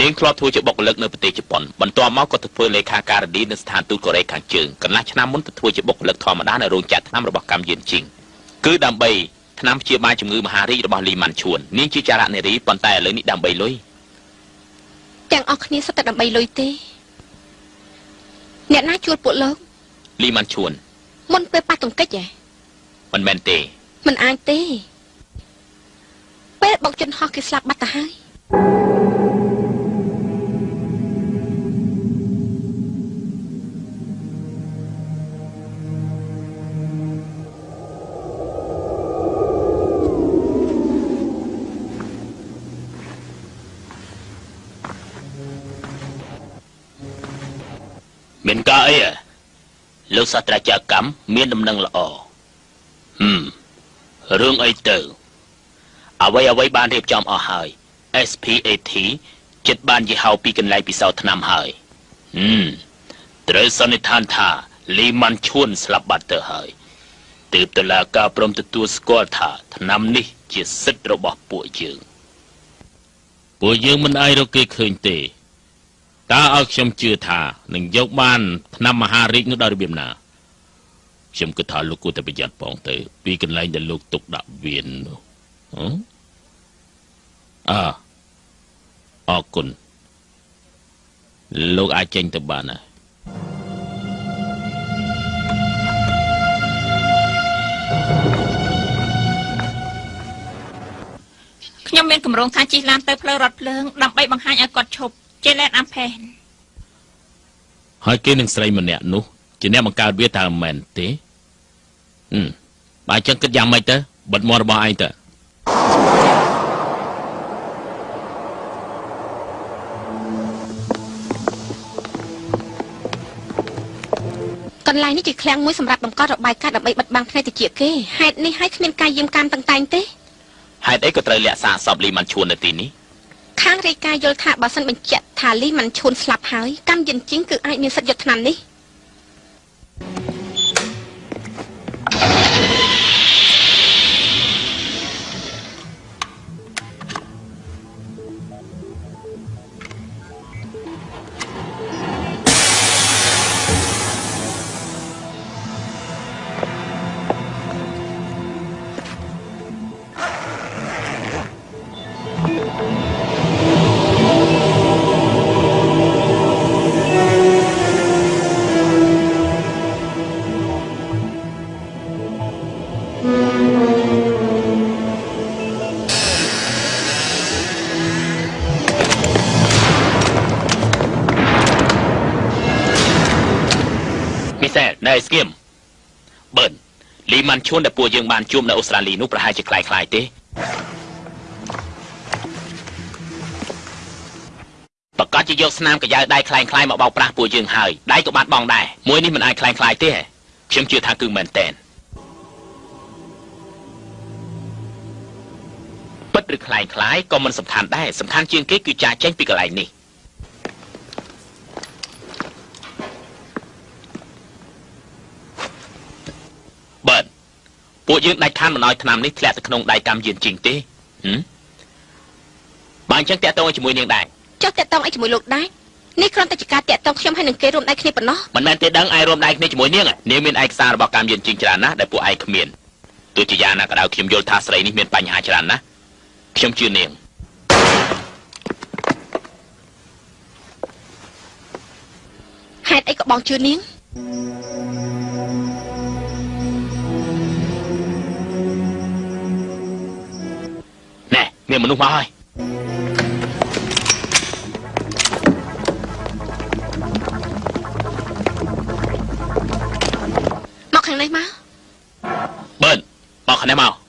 នាងធ្លាប់ធ្វើជាបុគ្គលិកនៅប្រទេសជប៉ុនបន្ទាប់មកក៏ទៅធ្វើលេខាការិនីនៅស្ថានទូតកូរ៉េខាងជើងកន្លះឆ្នាំមុនទៅធ្វើជាបុគ្គលិកធម្មតានៅរោងចក្រថ្នាំរបស់កម្មយានជីងគឺដើម្បី ថ្នាំព្យាបាលជំងឺមហារីករបស់លីម៉ាន់ឈួននាងជាចារនារីប៉ុន្តែឥឡូវនេះដើម្បីលុយទាំងអស់គ្នាសុទ្ធតែដើម្បីលុយទេអ្នកណាជួលពួកលោកលីម៉ាន់ឈួនមុនពេលប៉ះទង្គិចហ៎មិនមែនទេមិនអាចទេពេលបុកជនហោះគេស្លាប់បាត់ទៅហើយមាន លោកសាស្ត្រាចារ្យកម្មមានដំណឹងល្អហឹមរឿងអីទៅអ្វីអ្វីបានរៀបចំអស់ហើយ SPAT ចិត្តបានយីហៅពីកន្លែងពិសោធន៍ថ្នាំហើយហឹមត្រូវសន្និដ្ឋានថាលីម៉ាន់ឈួនស្លាប់បាត់ទៅហើយទើបតឡាការព្រមទទួលស្គាល់ថាថ្នាំនេះជាសិទ្ធិរបស់ពួកយើងពួកយើងមិនអាចរកគេឃើញទេ តើឲ្យខ្ញុំជឿថានឹងយកបានឆ្នាំមហារាជនោះដោយរបៀបណាខ្ញុំគិតថាលោកគួរតែប្រយ័ត្នផងទៅ ពីកន្លែងដែលលោកទុកដាក់វៀននោះហ៎អើអរគុណលោកអាចចេញទៅបានហើយខ្ញុំមានកម្រងថាជិះឡានទៅផ្លូវរថភ្លើងដើម្បីបង្ហាញឲ្យគាត់ឈប់ ជាលែនអាំផែនហើយគេនឹងស្រីម្នាក់នោះជាអ្នកបង្កើតវាតើមិនមែនទេហឹមបើអញ្ចឹងគិតយ៉ាងម៉េចទៅបិទមាត់របស់ឯងទៅកន្លែងនេះជាឃ្លាំងមួយសម្រាប់បង្កត់របាយការណ៍ដើម្បីបិទបាំងភ្នែកតិចគេហេតុនេះហើយគ្មានការយាមកាមតឹងតែងទេហេតុអីក៏ត្រូវលាក់សាកសពលីម៉ាន់ឈួននៅទីនេះ ខាងរាយការណ៍យល់ថាបើសិនបញ្ជាក់ថាលីមិនឈួនស្លាប់ហើយកម្មយិនជីងគឺអាចមានសិទ្ធិយកឆ្នាំនេះ ឈួនដែលពួកយើងបានជួបនៅអូស្ត្រាលីនោះប្រហែលជាคล้ายៗទេប្រកាសជាយកស្នាមកញ្ចៅដៃคล้ายៗមកបោកប្រាស់ពួកយើងហើយដៃក៏បានបងដែរមួយនេះមិនអាចคล้ายៗទេខ្ញុំជឿថាគឺមែនតែនពិតឬคล้ายៗក៏មិនសំខាន់ដែរសំខាន់ជាងគេគឺចាចេញពីកន្លែងនេះ ពួកយើងដាច់ខានមិនឲ្យឆ្នាំនេះធ្លាក់ទៅក្នុងដៃកម្មយានជីងទេហឹមបើអញ្ចឹងតាក់ទងជាមួយនាងដែរចុះតាក់តងអីជាមួយលោកដែរនេះគ្រាន់តែជាការតាក់តងខ្ញុំហើយនឹងគេរួមដៃគ្នាប៉ុណ្ណោះមិនមែនទេដឹងឯងរួមដៃគ្នាជាមួយនាងនាងមានឯកសាររបស់កម្មយានជីងច្រើនណាស់ដែលពួកឯងគ្មានទោះជាយ៉ាងណាក៏ដោយខ្ញុំយល់ថាស្រីនេះមានបញ្ហាច្រើនណាស់ខ្ញុំជឿនាងហេតុអីក៏បងជឿនាង ណែមានមនុស្សមកហើយមកខា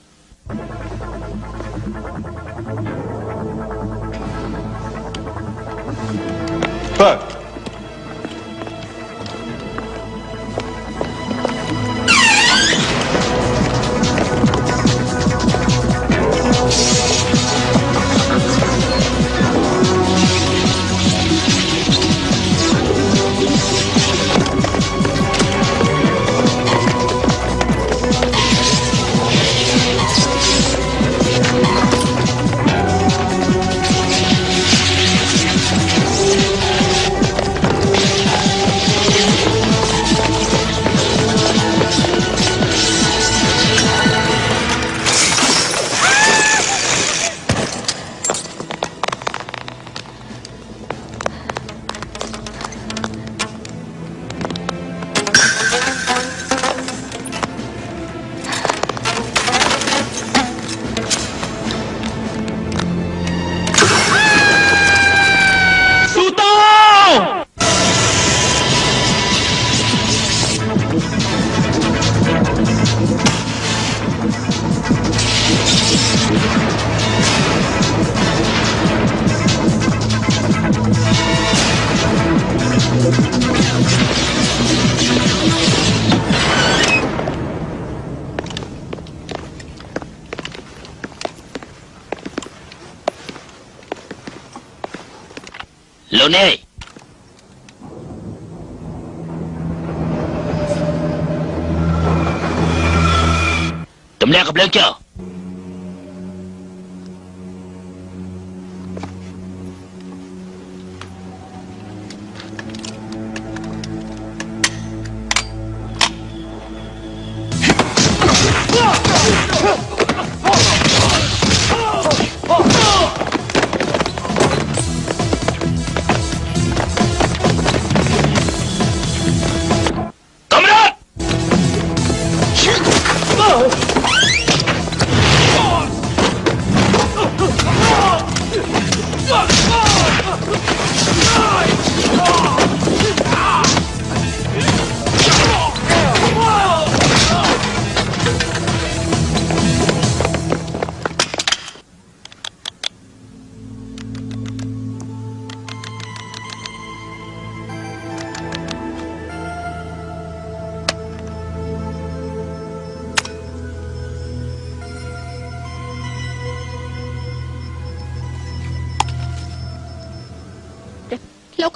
លោ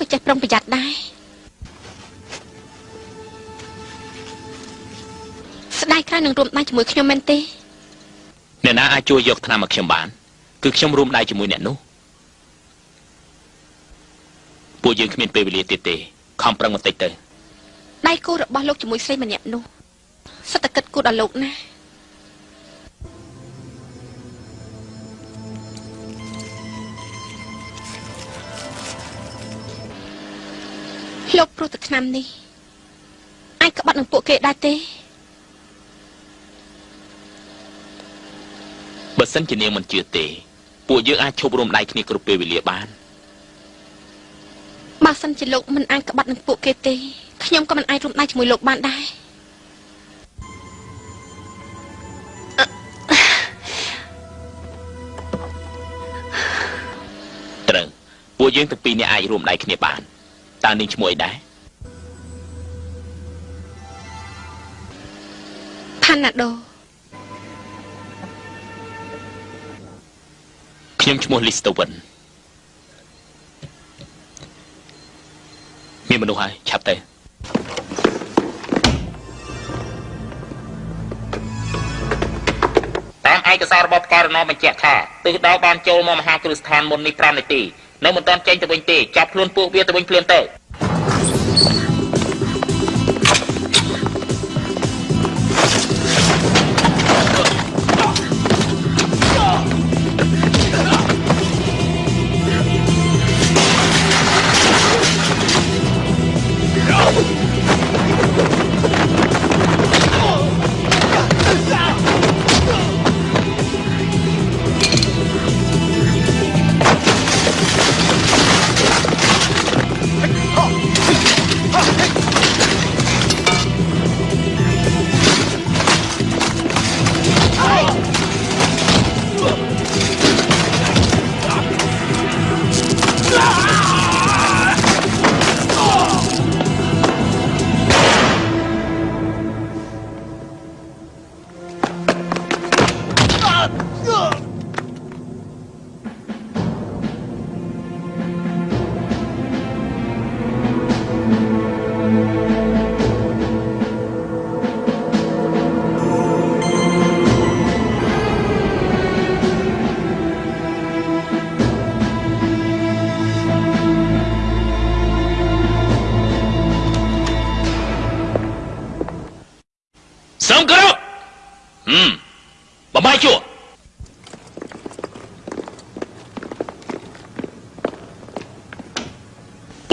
កក៏ចេះប្រុងប្រយ័ត្នដែរស្ដាយក្រោយនឹងរួមដៃជាមួយខ្ញុំមែនទេអ្នកណាអាចជួយយកថ្នាំមកខ្ញុំបាន គឺខ្ញុំរួមដៃជាមួយអ្នកនោះពួកយើងគ្មានពេលវេលាទៀតទេខំប្រឹងបន្តិចទៅដៃគូរបស់លោកជាមួយស្រីម្នាក់នោះសិតតែគិតគូរដល់លោកណា លោកព្រោះតែឆ្នាំនេះអាចក្បត់នឹងពួកគេដែរទេបើសិនជានាងមិនជឿទេ ពួកយើងអាចឈប់រួមដៃគ្នាគ្រប់ពេលវេលាបានបើសិនជាលោកមិនអាចក្បត់នឹងពួកគេទេខ្ញុំក៏មិនអាចរួមដៃជាមួយលោកបានដែរត្រូវពួកយើងទាំងពីរនាក់អាចរួមដៃគ្នាបាន តើនាងឈ្មោះអីដែរផាណាដូខ្ញុំឈ្មោះ Listowen មានមនុស្សហើយឆាប់ទៅតាមឯកសាររបស់ផ្កាយរណបញ្ជាក់ថាទិសដៅបានចូលមកមហាគ្រឹះស្ថានមុននេះ5នាទី នៅមិនទាន់ចេញទៅវិញទេចាប់ខ្លួនពួកវាទៅវិញភ្លាមទៅ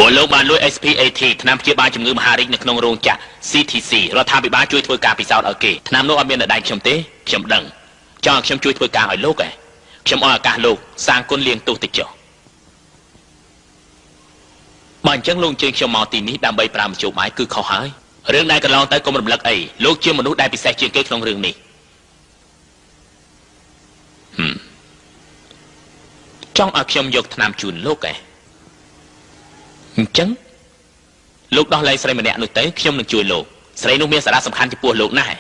លលោកបានលួច SPAT ថ្នាំព្យាបាលជំងឺមហារីកនៅក្នុងរោងចក្រ CTC រដ្ឋាភិបាលជួយធ្វើការពិសោធន៍ឲ្យគេថ្នាំនោះអត់មាននៅដៃខ្ញុំទេខ្ញុំដឹងចង់ឲ្យខ្ញុំជួយធ្វើការឲ្យលោកឯងខ្ញុំអរឱកាសលោកសាងគុណលៀងទោសតិចចុះបើអញ្ចឹងលោកអញ្ជើញខ្ញុំមកទីនេះដើម្បីប្រាំជួបបាយគឺខុសហើយរឿងដែលកន្លងទៅកុំរំលឹកអីលោកជាមនុស្សដែលពិសេសជាងគេក្នុងរឿងនេះហឹមចង់ឲ្យខ្ញុំយកថ្នាំជូនលោកឯង អញ្ចឹងលោកដោះលែងស្រីម្នាក់នោះទៅខ្ញុំនឹងជួយលោកស្រីនោះមានសារៈសំខាន់ចំពោះលោកណាស់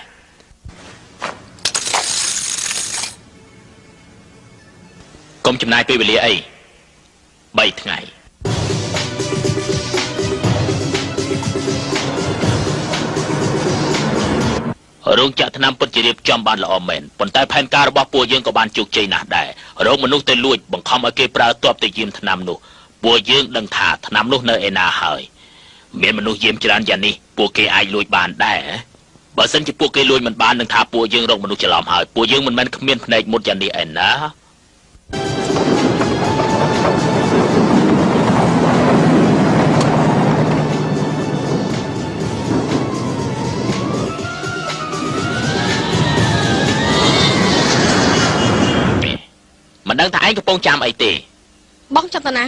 កុំចំណាយពេលវេលាអី3ថ្ងៃរោងចក្រថ្នាំពិតជារៀបចំបានល្អមែនប៉ុន្តែផែនការរបស់ពួកយើងក៏បានជោគជ័យណាស់ដែររោងមនុស្សទៅលួចបង្ខំឲ្យគេប្រើទ័ពទៅយាមថ្នាំនោះ ពួកយើងដឹងថាថ្នាំនោះនៅឯណាហើយមានមនុស្សយាមច្រើនយ៉ាងនេះពួកគេអាចលួចបានដែរបើសិនជាពួកគេលួចមិនបាននឹងថាពួកយើងរកមនុស្សច្រឡំហើយពួកយើងមិនមែនគ្មានភ្នែកមុតយ៉ាងនេះឯណាមិនដឹងថាឯងកំពុងចាំអីទេបងចង់ទៅណា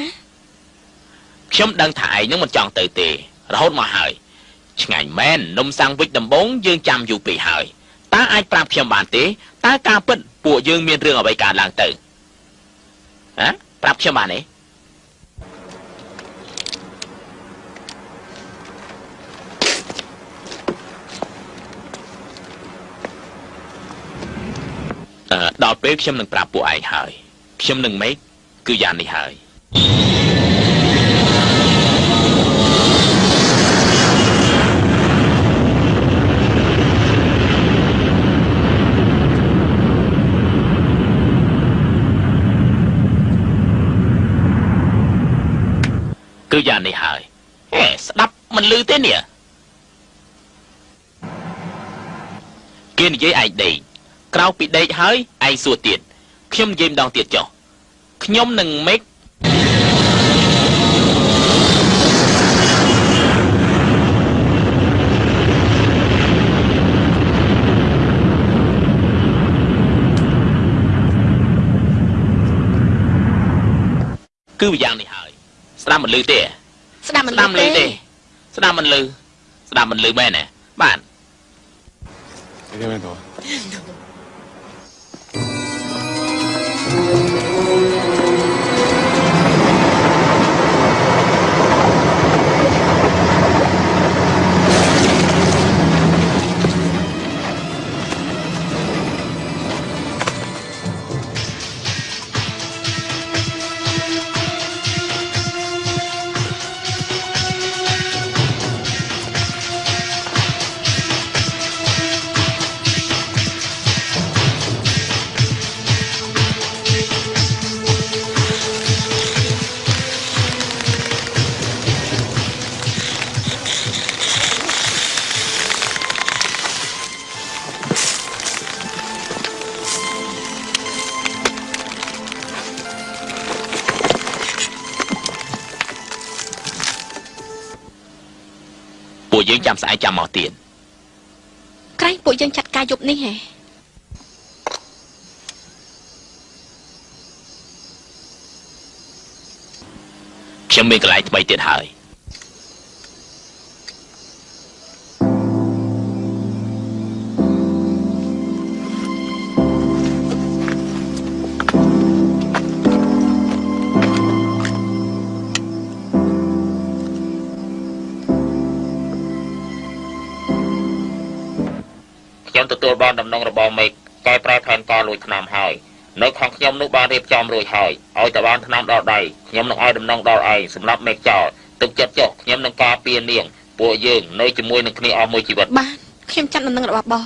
ខ្ញុំដឹងថាឯងនឹងមិនចង់ទៅទេរហូតមកហើយឆ្ងាញ់មែននំសាំងវិចដំបងយើងចាំយូរពេកហើយតើអាចប្រាប់ខ្ញុំបានទេតើការពិតពួកយើងមានរឿងអ្វីកើតឡើងទៅហ៎ប្រាប់ខ្ញុំបានទេអឺដល់ពេលខ្ញុំនឹងប្រាប់ពួកឯងហើយខ្ញុំនឹងមេកគឺយ៉ាងនេះហើយ គឺយ៉ាងនេះហើយហេស្ដាប់មិនលឺទេនេះគេនិយាយឯងដេកក្រោកពីដេកហើយឯងសួរទៀតខ្ញុំនិយាយម្ដងទៀតចុះខ្ញុំនឹងមេកគឺយ៉ាងនេះហើយ ស្ដាប់មិនលឺទេស្ដាប់មិនស្ដាប់មិនលឺទេស្ដាប់មិនលឺស្ដាប់មិនលឺមែនទេបាទពួក យើងចាំស្អែកចាំមកទៀតក្រែងពួកយើងចាត់ការយប់នេះហ៎ខ្ញុំមានកន្លែងថ្មីទៀតហើយ ទទួលបានដំណងរបស់មេឃកែប្រែផែនការលួចថ្នាំហើយនៅខាងខ្ញុំនោះបានរៀបចំរួចហើយឲ្យតែបានថ្នាំដល់ដៃខ្ញុំនឹងឲ្យដំណងដល់ឯងសម្រាប់មេឃចោលទុកចិត្តចុះខ្ញុំនឹងការពារនាង ពួកយើងនៅជាមួយនឹងគ្នាអស់មួយជីវិតបានខ្ញុំចាត់ដំណឹងរបស់បង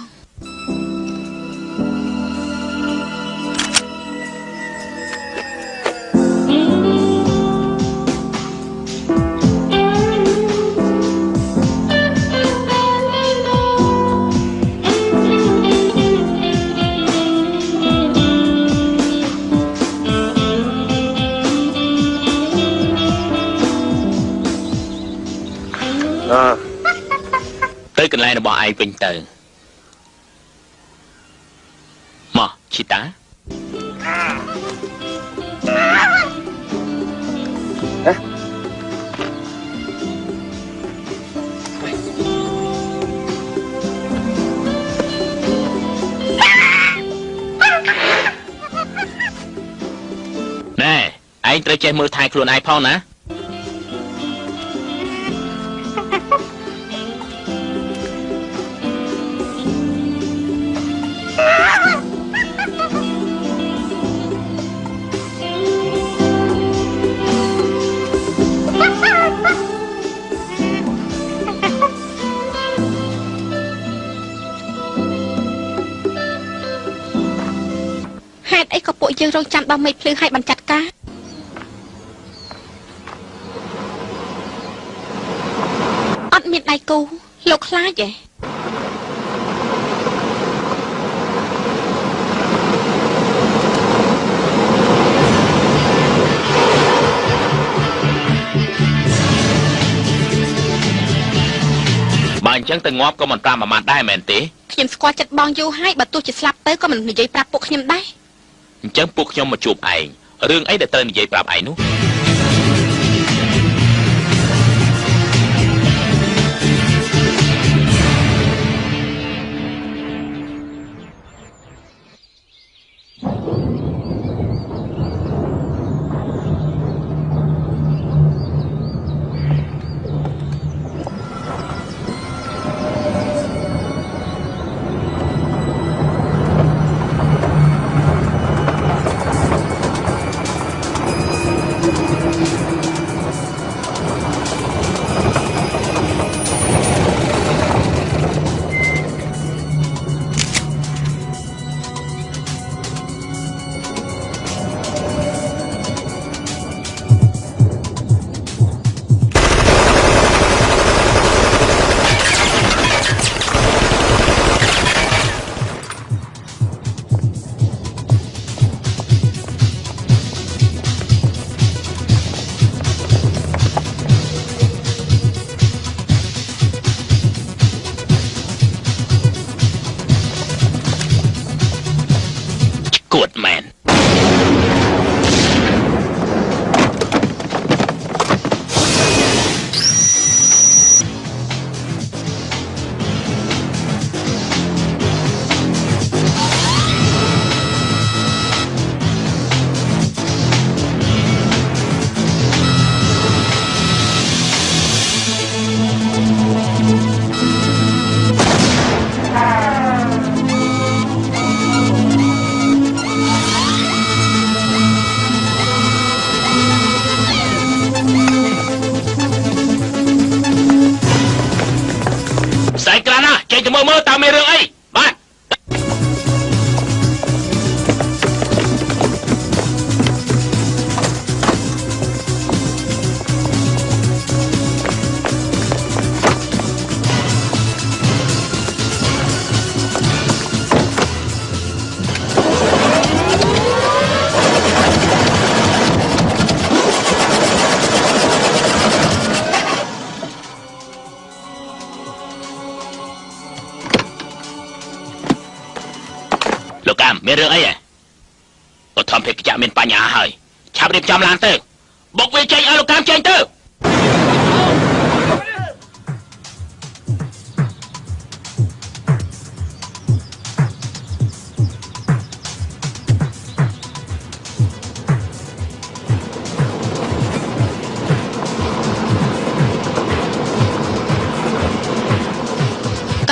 អើទៅកន្លែងរបស់ឯងវិញទៅមកឈីតាហ៎ណែឯងត្រូវចេះមើលថែខ្លួនឯងផងណា យើងរងចាំដល់មេឃភ្លឺឲ្យបានចាត់ការអត់មានដៃគូលោកខ្លាចទេបើអញ្ចឹងទៅងាប់ក៏មិនតាមប្រមាណដែរមែនទេខ្ញុំស្គាល់ចិត្តបងយូរហើយបើទោះជាស្លាប់ទៅក៏មិននិយាយប្រាប់ពួកខ្ញុំដែរ អញ្ចឹងពួកខ្ញុំមកជួបឯងរឿងអីដែលត្រូវនិយាយប្រាប់ឯងនោះ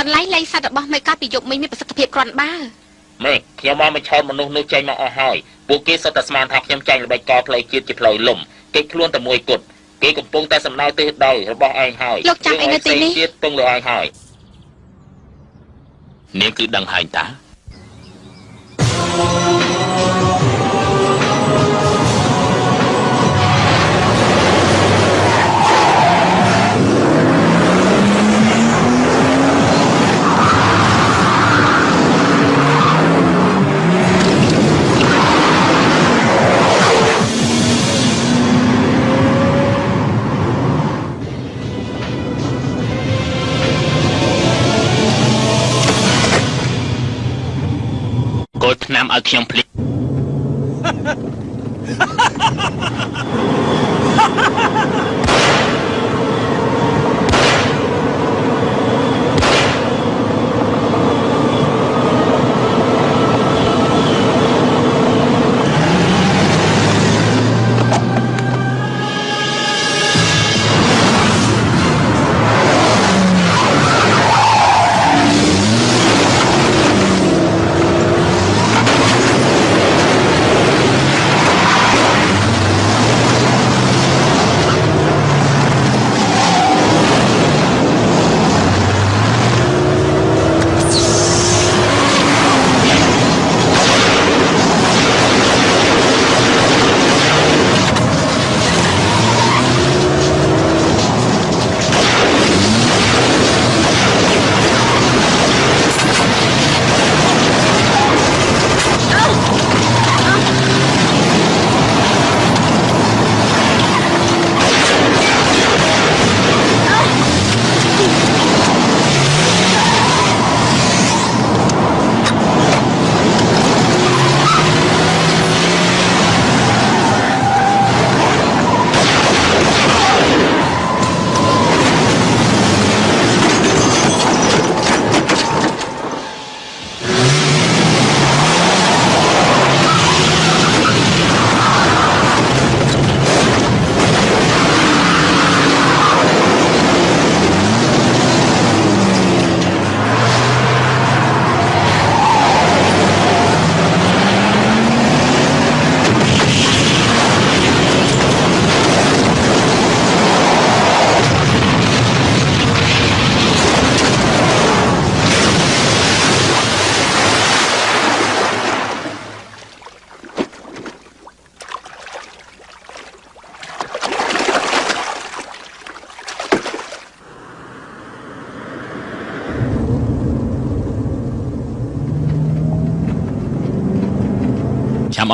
ន្លែងលេងសត្វរបស់មេកាពីយប់មិញមានប្រសិទ្ធភាពគ្រាន់បើមើលខ្ញុំមកមកឆោតមនុស្សនោះចេញមកអស់ហើយពួកគេសុទ្ធតែស្មានថាខ្ញុំចាញ់ល្បិចកលផ្លូវជាតិជាផ្លូវលំគេខ្លួនតែមួយគត់គេកំពុងតែសំដៅទិសដៅរបស់ឯងហើយលោកចាំអីនៅទីនេះទៀតពឹងលើឯងហើយនាងគឺដឹងហើយតា គោលឆ្នាំឲ្យខ្ញុំភ្លេច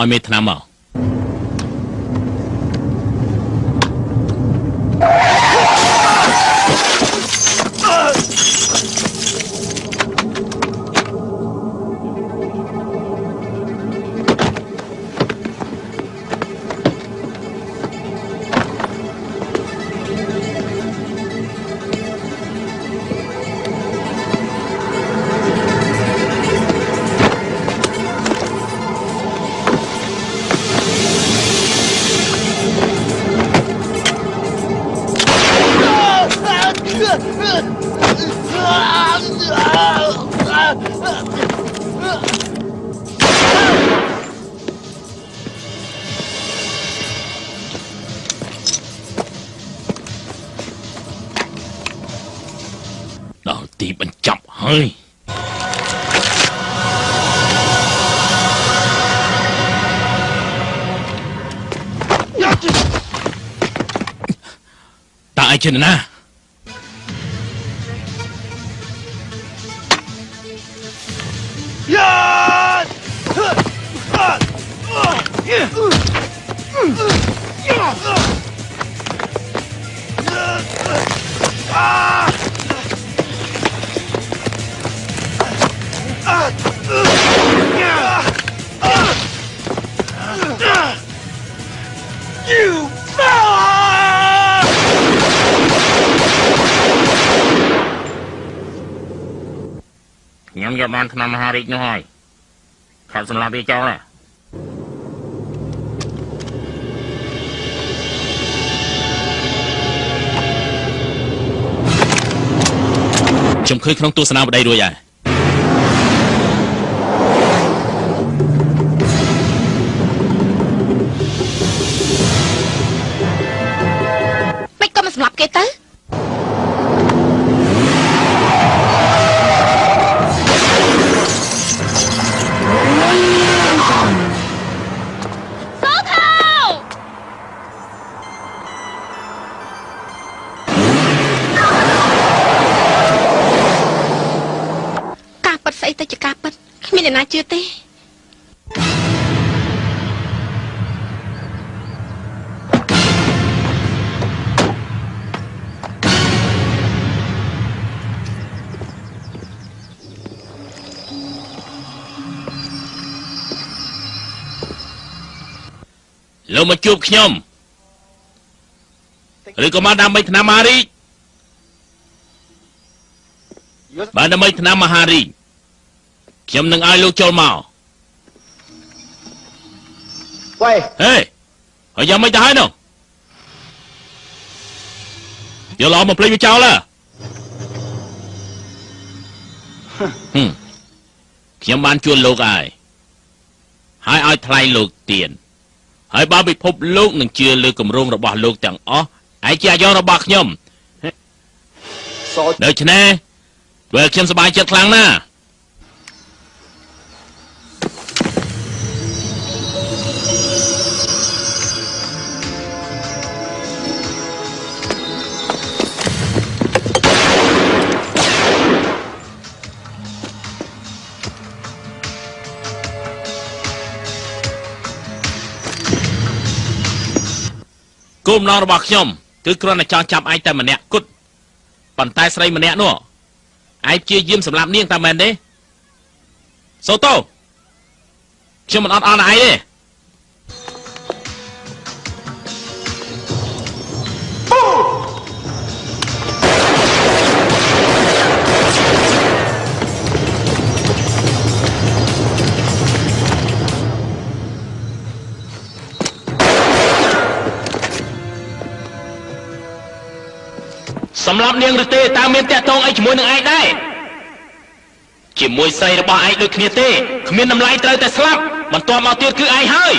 ឲ្យមេថ្នាំមក តើឯ បានឆ្នាំមហារាជនោះហើយខាត់សម្រាប់វាចោលណាខ្ញុំឃើញក្នុងទស្សនាវដ្តីរួចហើយមិនក៏មិនសម្លាប់គេទៅ លោកមកជួបខ្ញុំឬក៏មកដើម្បីឆ្នាំមហារាជបើដើម្បីឆ្នាំមហារាជខ្ញុំនឹងឲ្យលោកចូលមក喂，ហេហើយយ៉ាងម៉េចទៅហើយនោះយកឡោមកភ្លេចវាចោលហ៎ហឹមខ្ញុំបានជួលលោកហើយហើយឲ្យថ្លៃលោកទៀន ហើយបើពិភពលោកនឹងជឿលើគម្រោងរបស់លោកទាំងអស់ឯជាអាយុរបស់ខ្ញុំសដូច្នេះធ្វើខ្ញុំសប្បាយចិត្តខ្លាំងណាស់ គោលបំណងរបស់ខ្ញុំគឺគ្រាន់តែចង់ចាប់ឯងតែម្នាក់គត់ប៉ុន្តែស្រីម្នាក់នោះឯងព្យាយាមសម្លាប់នាងតែមែនទេសូតូខ្ញុំមិនអត់អន់ឯងទេ សម្រាប់នាងឬទេតើមានតាក់ទងអីជាមួយនឹងឯងដែរជាមួយស្រីរបស់ឯងដូចគ្នាទេគ្មានតម្លៃត្រូវតែស្លាប់បន្ទាប់មកទៀតគឺឯងហើយ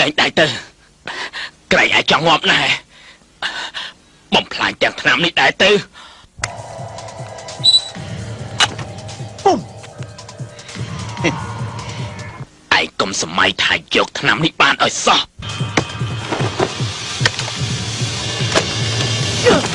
លែងដៃទៅក្រែងអាចចង់ងាប់ណែបំផ្លាញទាំងឆ្នាំនេះដែរទៅពុំឯងកុំសម័យថាយកឆ្នាំនេះបានឲ្យសោះគ្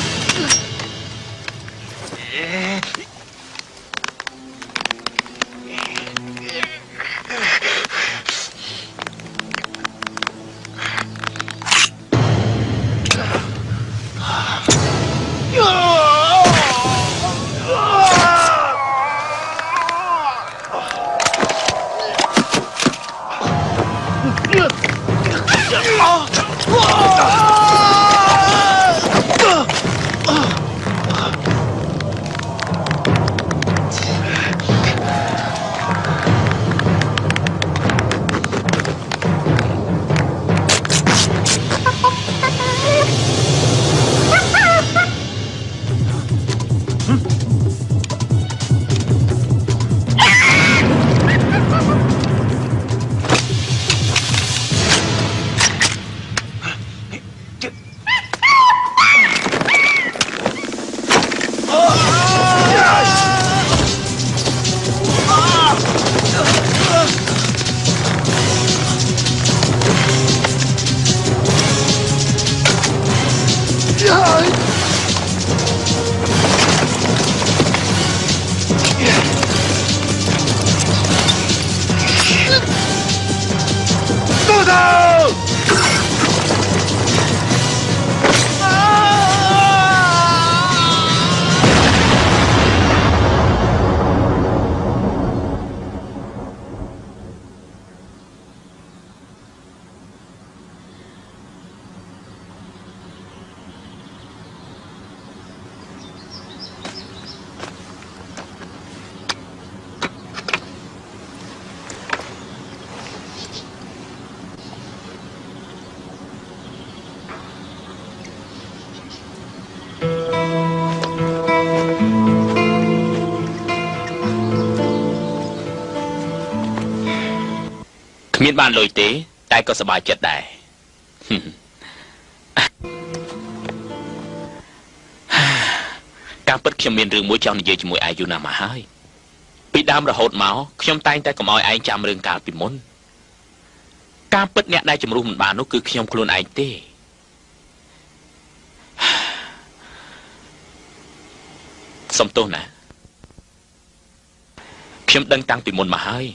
មានបានលុយទេ តែក៏សប្បាយចិត្តដែរការពិតខ្ញុំមានរឿងមួយចង់និយាយជាមួយឯងយូរណាស់មកហើយពីដើមរហូតមកខ្ញុំតែងតែកុំឲ្យឯងចាំរឿងកាលពីមុនការពិតអ្នកដែលជំរុះមិនបាននោះគឺខ្ញុំខ្លួនឯងទេសសុំទោសណាខ្ញុំដឹងតាំងពីមុនមកហើយ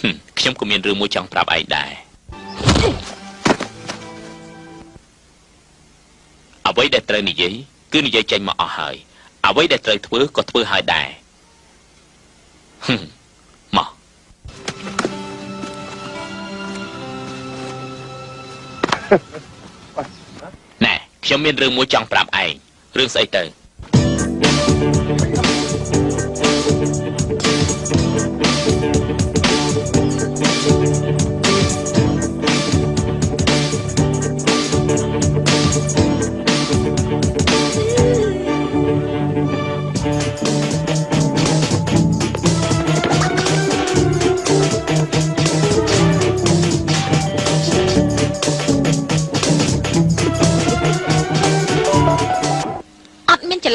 ហឹម ខ្ញុំក៏មានរឿងមួយចង់ប្រាប់ឯងដែរអ្វីដែលត្រូវនិយាយគឺនិយាយចេញមកអស់ហើយអ្វីដែលត្រូវធ្វើក៏ធ្វើហើយដែរហឹមមកណែខ្ញុំមានរឿងមួយចង់ប្រាប់ឯងរឿងស្អីទៅអត់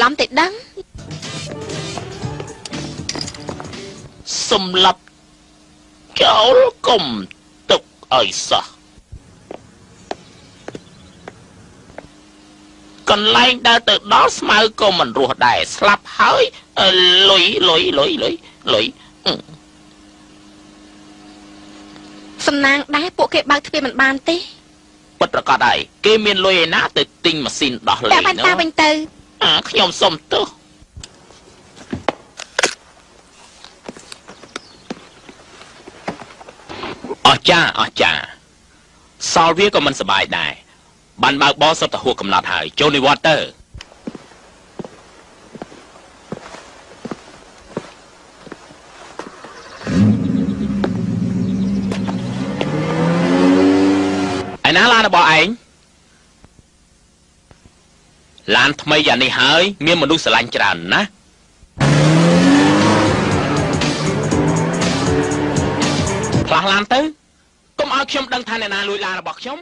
ឡំទេដឹងសម្លាប់ចោលកុំទុកឲ្យសោះកន្លែងដើរទៅដល់ស្មៅក៏មិនរស់ដែរស្លាប់ហើយអឺលុយលុយលុយលុយលុយអឺសំណាងដែរពួកគេបើកទ្វារមិនបានទេពិតប្រកបហើយគេមានលុយឯណាទៅទិញម៉ាស៊ីនដោះលេតែងបាញ់តានោះវិញទៅ អាខ្ញុំសុំទោសអស្ចារ្យអស្ចារ្យសល់វាក៏មិនសប្បាយដែរបានបើកបរសុទ្ធតែហួសកំណត់ហើយចូលនិវត្តន៍ទៅឯណាឡានរបស់ឯង ឡានថ្មីយ៉ាងនេះហើយមានមនុស្សស្រឡាញ់ច្រើនណាស់ផ្លាស់ឡានទៅកុំឲ្យខ្ញុំដឹងថាអ្នកណាលួចឡានរបស់ខ្ញុំ